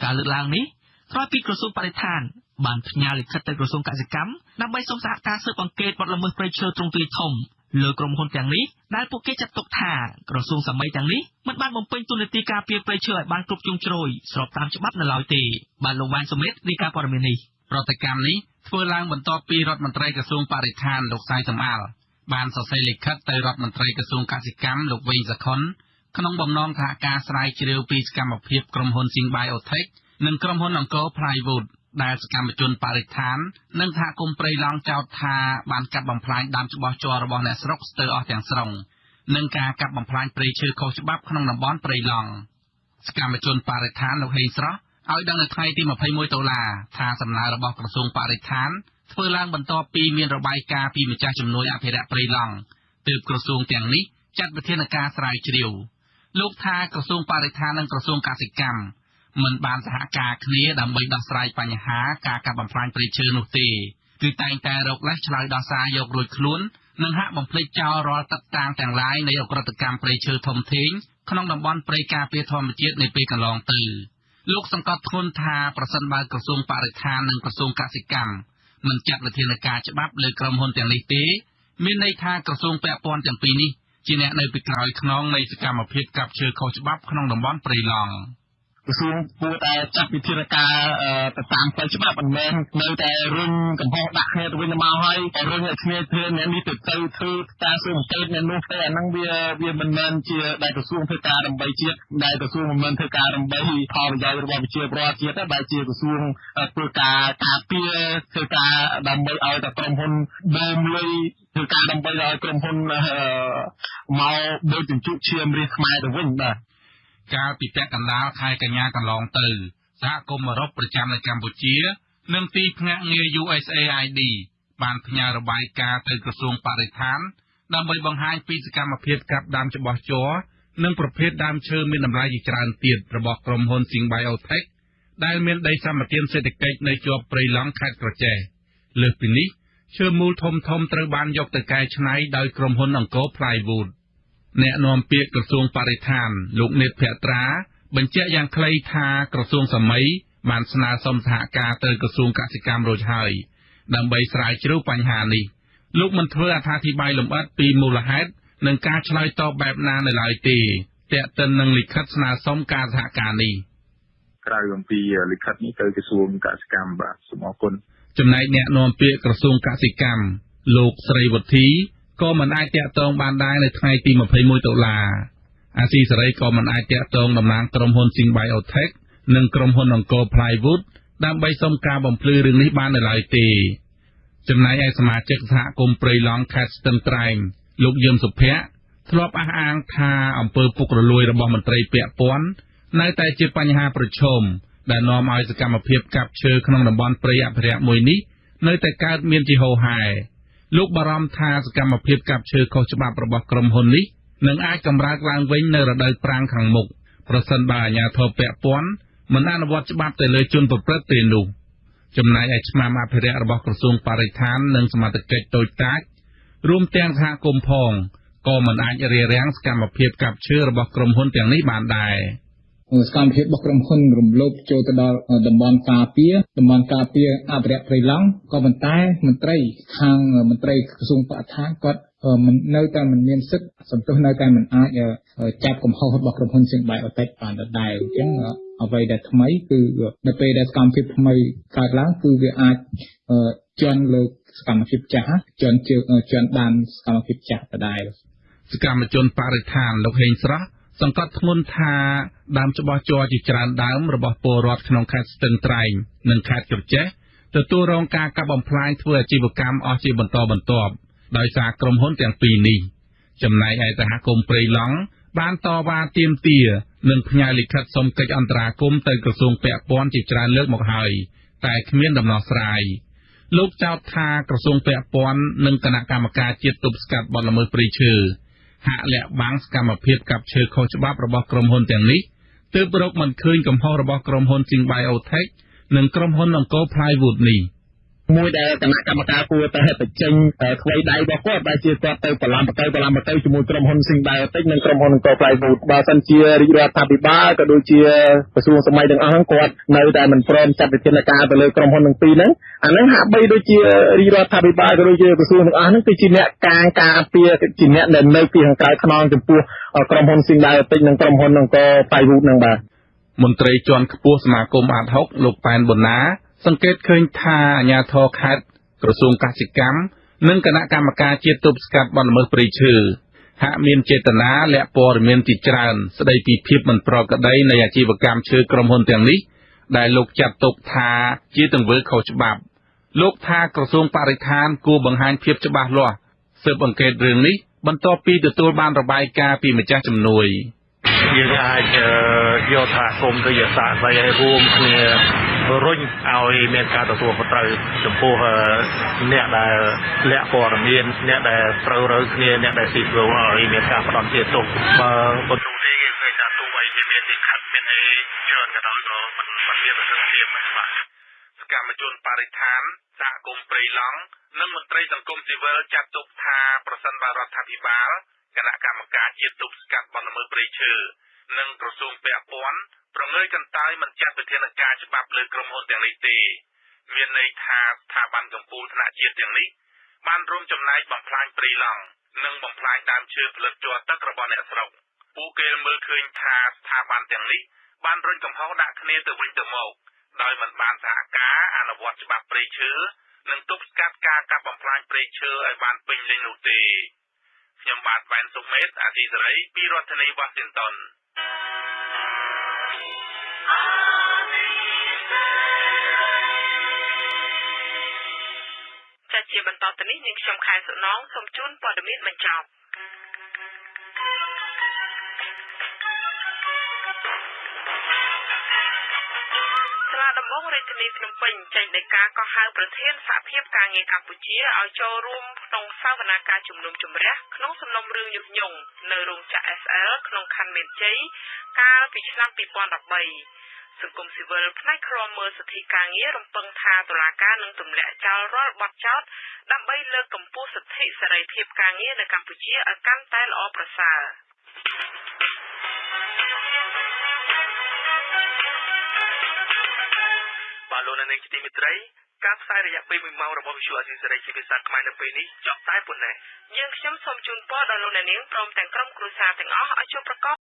ការលើកឡើងនេះក្រោយពីក្រសួងបរិស្ថានបានផ្ញើលិខិតទៅក្រសួងកសិកម្មដើម្បីសុំសហការស៊ើបអង្កេតបទល្មើសព្រៃឈើទ្រង់ទ្រាយធំ លើក្រុមហ៊ុនទាំងនេះដែលពួកគេចាត់ទុកថាក្រសួងសម័យទាំងនេះមិនបានបំពេញតួនាទីការពារព្រៃឈើឲ្យបានគ្រប់ជ្រុងជ្រោយស្របតាមច្បាប់នៅឡើយទេបានលោកវ៉ានសុមេតរាយការណ៍ព័ត៌មាននេះប្រតិកម្មនេះធ្វើឡើងបន្ទាប់ពីរដ្ឋមន្ត្រីក្រសួងបរិស្ថានលោកសៃសំអាលបានសរសេរលិខិតទៅរដ្ឋមន្ត្រីក្រសួងកសិកម្មលោកវេងសខុនក្នុងបំណងថាការស្រាវជ្រាវពីសកម្មភាពក្រុមហ៊ុន Sing Biotech និងក្រុមហ៊ុនអង្គរ Plywood ដែលសកម្មជនបរិស្ថាន និងសហគមន៍ព្រៃឡង់ចោទថាបានកាប់បំផ្លាញដើមច្បោះជ័ររបស់អ្នកស្រុកស្ទើរអស់ទាំងស្រុងនិងការកាប់បំផ្លាញព្រៃឈើខុសច្បាប់ក្នុងតំបន់ព្រៃឡង់សកម្មជនបរិស្ថានលោកហេងស្រស់ឲ្យដឹងនៅថ្ងៃទី21ដុល្លារថាសំណើរបស់ក្រសួងបរិស្ថានធ្វើឡើងបន្ទាប់ពីមានរបាយការណ៍ពីម្ចាស់ជំនួយអភិរក្សព្រៃឡង់ទើបក្រសួងទាំងនេះចាត់វិធានការស្រាវជ្រាវលោកថាក្រសួងបរិស្ថាននិងក្រសួងកសិកម្ម មិនបានសហការគ្នាដើម្បីដោះស្រាយបញ្ហាការកាប់បំផ្លាញព្រៃឈើនោះទេគឺតែងតែរកលេសឆ្លើយដោះសារយករួចខ្លួននិងហាក់បំភ្លេចចោលរាល់ទឹកតាំងទាំងឡាយនៃអក្រិតកម្មព្រៃឈើធំធេងក្នុងតំបន់ព្រៃការពារធម្មជាតិនៅពេលកន្លងទៅលោកសង្កត់ធ្ងន់ថាប្រសិនបើក្រសួងបរិស្ថាននិងក្រសួងកសិកម្មមិនចាត់វិធានការច្បាប់លើក្រុមហ៊ុនទាំងនេះទេមានន័យថាក្រសួងពាក់ព័ន្ធទាំងពីរនេះជាអ្នកនៅពីក្រោយខ្នងនៃសកម្មភាពកាប់ឈើខុសច្បាប់ក្នុងតំបន់ព្រៃឡង់។ ក្រសួងគួរតែចាត់វិធានការទៅតាមផ្លូវច្បាប់មិនមែននៅតែរុញកំហុសដាក់គ្នាទៅវិញទៅមកហើយរុញឲ្យគ្នាធ្វើអ្នកនេះទៅទៅធ្វើការស៊ើបអង្កេតអ្នកនោះទៅអាហ្នឹងវាវាមិនមែនជាដែលក្រសួងធ្វើការដើម្បីជាតិដែលក្រសួងមិនមែនធ្វើការដើម្បីផលប្រយោជន៍របស់ប្រជាពលរដ្ឋជាតិតែជាក្រសួងធ្វើការការពារធ្វើការដើម្បីឲ្យតែក្រុមហ៊ុនបូមលុយធ្វើការដើម្បីឲ្យក្រុមហ៊ុនមកដូចជញ្ជក់ឈាមរាជខ្មែរទៅវិញបាទ កាលពីពាក់កណ្ដាលខែកញ្ញាកន្លងទៅសហគមន៍អឺរ៉ុបប្រចាំនៅកម្ពុជា និងទីភ្នាក់ងារ USAID បានផ្ញើរបាយការណ៍ទៅក្រសួងបរិស្ថាន ដើម្បីបង្ហាញពីសកម្មភាពកាប់ដាំច្បោះជ័រនិងប្រភេទដើមឈើមានតម្លៃជាច្រើនទៀតរបស់ក្រុមហ៊ុន Sing Biotech ដែលមានដីសម្បត្តិសេដ្ឋកិច្ចនៅជាប់ព្រៃឡង់ខេត្តក្រចេះលើសពីនេះឈើមូលធំធំត្រូវបានយកទៅកែច្នៃដោយក្រុមហ៊ុនអង្គរ Plywood អ្នកនាំពាក្យក្រសួងបរិស្ថាន លោកនេតភក្ត្រាបញ្ជាក់យ៉ាងខ្លីថាក្រសួងសម័យបានស្នើសុំសហការទៅក្រសួងកសិកម្មរួចហើយដើម្បីស្រាវជ្រាវបញ្ហានេះលោកមិនធ្វើអត្ថាធិប្បាយលម្អិតពីមូលហេតុនិងការឆ្លើយតបបែបណានៅឡើយទេតាក់ទិននឹងលិខិតស្នើសុំការសហការនេះក្រៅអំពីលិខិតនេះទៅក្រសួងកសិកម្មបាទសូមអរគុណចំណែកអ្នកនាំពាក្យក្រសួងកសិកម្មលោកស្រីវុធី ក៏មិនអាចតាក់ទងបានដែរនៅថ្ងៃទី21តុលាអាស៊ីសេរីក៏មិនអាចតាក់ទងតំណាងក្រុមហ៊ុន Sing Biotech និងក្រុមហ៊ុនអង្គរ Plywood ដើម្បីសុំការបំភ្លឺរឿងនេះបាននៅឡើយទេចំណែកឯសមាជិកសហគមន៍ព្រៃឡង់ខេត្តស្ទឹងត្រែងលោកយឹមសុភ័ក្រធ្លាប់អះអាងថាអំពើពុករលួយរបស់មន្ត្រីពាក់ព័ន្ធនៅតែជាបញ្ហាប្រឈមដែលនាំឲ្យសកម្មភាពកាប់ឈើក្នុងតំបន់ព្រៃអភិរក្សមួយនេះនៅតែកើតមានជាហូរហែ លោកបារម្ភថាសកម្មភាពកាប់ឈើខុសច្បាប់របស់ក្រុមហ៊ុននេះនឹងអាចកម្រើកឡើងវិញនៅរដូវប្រាំងខាងមុខប្រសិនបើអាជ្ញាធរពាក់ព័ន្ធមិនអនុវត្តច្បាប់ទៅលើជនប្រព្រឹត្តទេនោះចំណែកឯឆ្មាំអភិរក្សរបស់ក្រសួងបរិស្ថាននិងសមត្ថកិច្ចតូចតាចរួមទាំងសហគមន៍ផងក៏មិនអាចរារាំងសកម្មភាពកាប់ឈើរបស់ក្រុមហ៊ុនទាំងនេះបានដែរ។ សកម្មភាពរបស់ក្រុមហ៊ុនរំលោភចូលទៅដល់តំបន់ការពារតំបន់ការពារអភិរក្សព្រៃឡង់ក៏ប៉ុន្តែមន្ត្រីខាងមន្ត្រីក្រសួងបរិស្ថានគាត់មិននៅតែមិនមានសិទ្ធិសន្ទុះនៅតែមិនអាចចាប់កំហុសរបស់ក្រុមហ៊ុន Sing Biotech បានដដែលអញ្ចឹងអ្វីដែលថ្មីគឺនៅពេលដែលសកម្មភាពថ្មីកើតឡើងគឺវាអាចជន់លើសកម្មភាពចាស់ជន់ជើងជន់បានសកម្មភាពចាស់ដដែលសកម្មជនបរិស្ថានលោកហេងស្រស់ សង្កត់ធ្ងន់ថាដើមច្បោះជ័រជាច្រើនដើមរបស់ពលរដ្ឋក្នុងខេត្តស្ទឹងត្រែងនិងខេត្តក្រចេះទទួលរងការកាប់បំផ្លាញធ្វើអាជីវកម្មអស់ជាបន្តបន្ទាប់ដោយសារក្រុមហ៊ុនទាំងពីរនេះចំណែកឯសហគមន៍ព្រៃឡង់បានតវ៉ាទាមទារនិងផ្ញើលិខិតសុំកិច្ចអន្តរាគមន៍ទៅក្រសួងពាក់ព័ន្ធជាច្រើនលើកមកហើយតែគ្មានដំណោះស្រាយលោកចោទថាក្រសួងពាក់ព័ន្ធនិងគណៈកម្មការជាតិទប់ស្កាត់បទល្មើសព្រៃឈើ ហាក់លាក់បាំងសកម្មភាពកាប់ឈើខុសច្បាប់របស់ក្រុមហ៊ុនទាំងនេះទើបរកមិនឃើញកំហុសរបស់ក្រុមហ៊ុន Sing Biotech និងក្រុមហ៊ុនអង្គរ Plywood នេះ។ មួយដែលគណៈកម្មការគួរតែបញ្ចេញថ្មីដៃរបស់គាត់ដែលជាគាត់ទៅបឡំបទៅបឡំបទៅជាមួយក្រុមហ៊ុន Sing Biotic និងក្រុមហ៊ុនអង្គរ Plywood បើសិនជារាជរដ្ឋាភិបាលក៏ដូចជាក្រសួងសម័យទាំងអស់ហ្នឹងគាត់នៅតែមិនព្រមចាត់វិធានការទៅលើក្រុមហ៊ុនទាំងពីរហ្នឹងអាហ្នឹងហាក់បីដូចជារាជរដ្ឋាភិបាលក៏ដូចជាក្រសួងទាំងអស់ហ្នឹងគឺជាអ្នកកាងការពារជាអ្នកដែលនៅពីខាងក្រៅខ្នងចំពោះក្រុមហ៊ុន Sing Biotic និងក្រុមហ៊ុនអង្គរ Plywood ហ្នឹងបាទមន្ត្រីជាន់ខ្ពស់សមាគមអាត6លោកប៉ែនប៊ុនណា សង្កេតឃើញថាអាជ្ញាធរខេត្តក្រសួងកសិកម្មនិងគណៈកម្មការជាតិទប់ស្កាត់បទល្មើសព្រៃឈើហាក់មានចេតនាលាក់ព័ត៌មានជាច្រើន ស្ដីពីភាពមិនប្រក្រតីនៃអាជីវកម្មឈើក្រុមហ៊ុនទាំងនេះដែលលោកចាត់ទុកថាជាទង្វើខុសច្បាប់ លោកថាក្រសួងបរិស្ថានគួរបង្ហាញភាពច្បាស់លាស់ស៊ើបអង្កេតរឿងនេះបន្ទាប់ពីទទួលបានរបាយការណ៍ពីម្ចាស់ជំនួយ យើងអាចយកថាគុំទៅជាសាស្ត្រឲ្យរួមគ្នារុញឲ្យមានការទទួលខុសត្រូវចំពោះអ្នកដែលលាក់ព័ត៌មានអ្នកដែលត្រូវរើគ្នាអ្នកដែលស៊ីព្រោះឲ្យមានការផ្ដំជាទោសបើប៉ុន្តែគេឃើញថាទោះបីជាមានលិខិតមានអីច្រើនក៏ដោយក៏មិនមិនមានប្រសិទ្ធភាពបាទសកម្មជនបរិស្ថានសហគមន៍ព្រៃឡង់និងមន្ត្រីសង្គមស៊ីវិលចាត់ទុកថាប្រសិនបើរដ្ឋាភិបាលគណៈកម្មការជាតិទប់ស្កាត់បណ្ដាមើលព្រៃឈើ និងក្រសួងពាក់ព័ន្ធប្រងើយកន្តើយមិនចាត់វិធានការច្បាប់លើក្រុមហ៊ុនទាំងនេះទេមានន័យថាស្ថាប័នកម្ពុជាថ្នាក់ជាតិទាំងនេះបានរួមចំណែកបំផ្លាញព្រៃឡង់និងបំផ្លាញដើមឈើផលិតជ័រទឹករបស់អ្នកស្រុកពួកគេមើលឃើញថាស្ថាប័នទាំងនេះបានរុញកំហុសដាក់គ្នាទៅវិញទៅមកដោយមិនបានសហការអនុវត្តច្បាប់ព្រៃឈើនិងទប់ស្កាត់ការកាប់បំផ្លាញព្រៃឈើឲ្យបានពេញលេញនោះទេខ្ញុំបាទវ៉ែនសុមេតអាស៊ីសេរីពីរដ្ឋធានីវ៉ាស៊ីនតោនចា ជាបន្តទៅនេះនាងខ្ញុំខែសុណងសូមជូនព័ត៌មានបញ្ចប់ ដំបងរាជធានីភ្នំពេញចេញដីកាកោះហៅប្រធានសហភាពការងារកម្ពុជាឲ្យចូលរួមក្នុងសវនាការជំនុំជម្រះក្នុងសំណុំរឿងញុះញង់នៅរោងចក្រ SL ក្នុងខណ្ឌមានជ័យកាលពីឆ្នាំ2013សង្គមស៊ីវិលផ្នែកឃ្លាំមើលសិទ្ធិការងាររំពឹងថាតុលាការនឹងទម្លាក់ចោលរាល់បទចោទដើម្បីលើកកម្ពស់សិទ្ធិសេរីភាពការងារនៅកម្ពុជាឲ្យកាន់តែល្អប្រសើរ នាងជាទីមេត្រីការផ្សាយរយៈពេល1ម៉ោងរបស់វិទ្យុអសីសេរីជាភាសាខ្មែរនៅពេលនេះចប់តែប៉ុណ្ណេះយើងខ្ញុំសូមជូនពរដល់លោកអ្នកនាងព្រមទាំងក្រុមគ្រួសារទាំងអស់ឲ្យជួបប្រកប